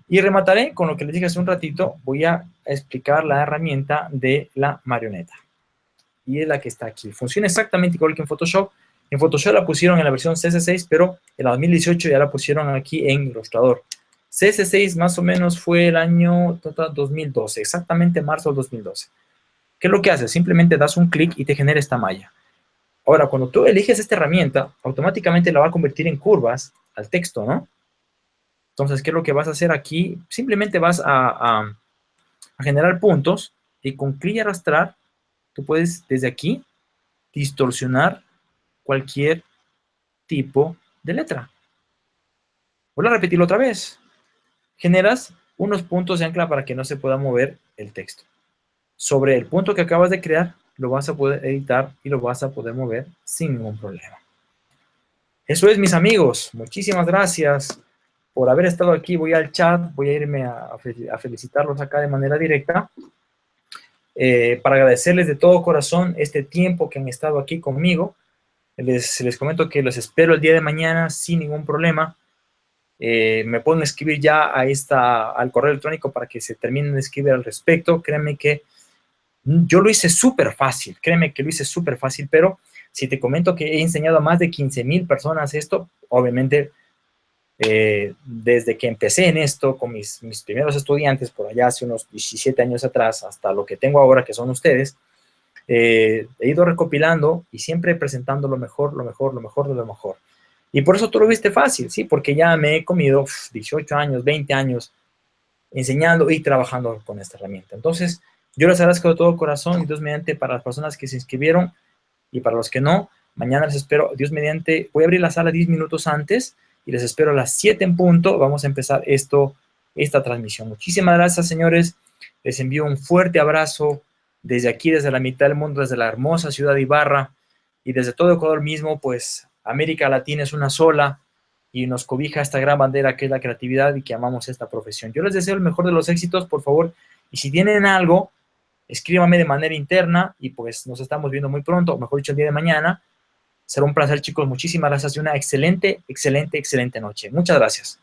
Speaker 1: Y remataré con lo que les dije hace un ratito, voy a explicar la herramienta de la marioneta. Y es la que está aquí. Funciona exactamente igual que en Photoshop. En Photoshop la pusieron en la versión CS6, pero en la 2018 ya la pusieron aquí en Illustrator. CS6 más o menos fue el año 2012, exactamente marzo del 2012. ¿Qué es lo que hace? Simplemente das un clic y te genera esta malla. Ahora, cuando tú eliges esta herramienta, automáticamente la va a convertir en curvas al texto, ¿no? Entonces, ¿qué es lo que vas a hacer aquí? Simplemente vas a, a generar puntos y con clic y arrastrar, tú puedes desde aquí distorsionar cualquier tipo de letra. Voy a repetirlo otra vez generas unos puntos de ancla para que no se pueda mover el texto. Sobre el punto que acabas de crear, lo vas a poder editar y lo vas a poder mover sin ningún problema. Eso es, mis amigos. Muchísimas gracias por haber estado aquí. Voy al chat, voy a irme a, felicitarlos acá de manera directa. Eh, para agradecerles de todo corazón este tiempo que han estado aquí conmigo. Les, les comento que los espero el día de mañana sin ningún problema. Eh, me pueden escribir ya a esta, al correo electrónico para que se terminen de escribir al respecto. Créeme que yo lo hice súper fácil, créeme que lo hice súper fácil, pero si te comento que he enseñado a más de 15 mil personas esto, obviamente eh, desde que empecé en esto con mis, mis, primeros estudiantes por allá hace unos 17 años atrás hasta lo que tengo ahora que son ustedes, eh, he ido recopilando y siempre presentando lo mejor, lo mejor, lo mejor de lo mejor. Y por eso tú lo viste fácil, ¿sí? Porque ya me he comido 18 años, 20 años enseñando y trabajando con esta herramienta. Entonces, yo les agradezco de todo corazón y Dios mediante para las personas que se inscribieron y para los que no, mañana les espero, Dios mediante, voy a abrir la sala 10 minutos antes y les espero a las 7 en punto, vamos a empezar esto, esta transmisión. Muchísimas gracias, señores, les envío un fuerte abrazo desde aquí, desde la mitad del mundo, desde la hermosa ciudad de Ibarra y desde todo Ecuador mismo, pues América Latina es una sola y nos cobija esta gran bandera que es la creatividad y que amamos esta profesión. Yo les deseo el mejor de los éxitos, por favor, y si tienen algo, escríbame de manera interna y pues nos estamos viendo muy pronto, o mejor dicho, el día de mañana, Será un placer, chicos. Muchísimas gracias y una excelente, excelente, excelente noche. Muchas gracias.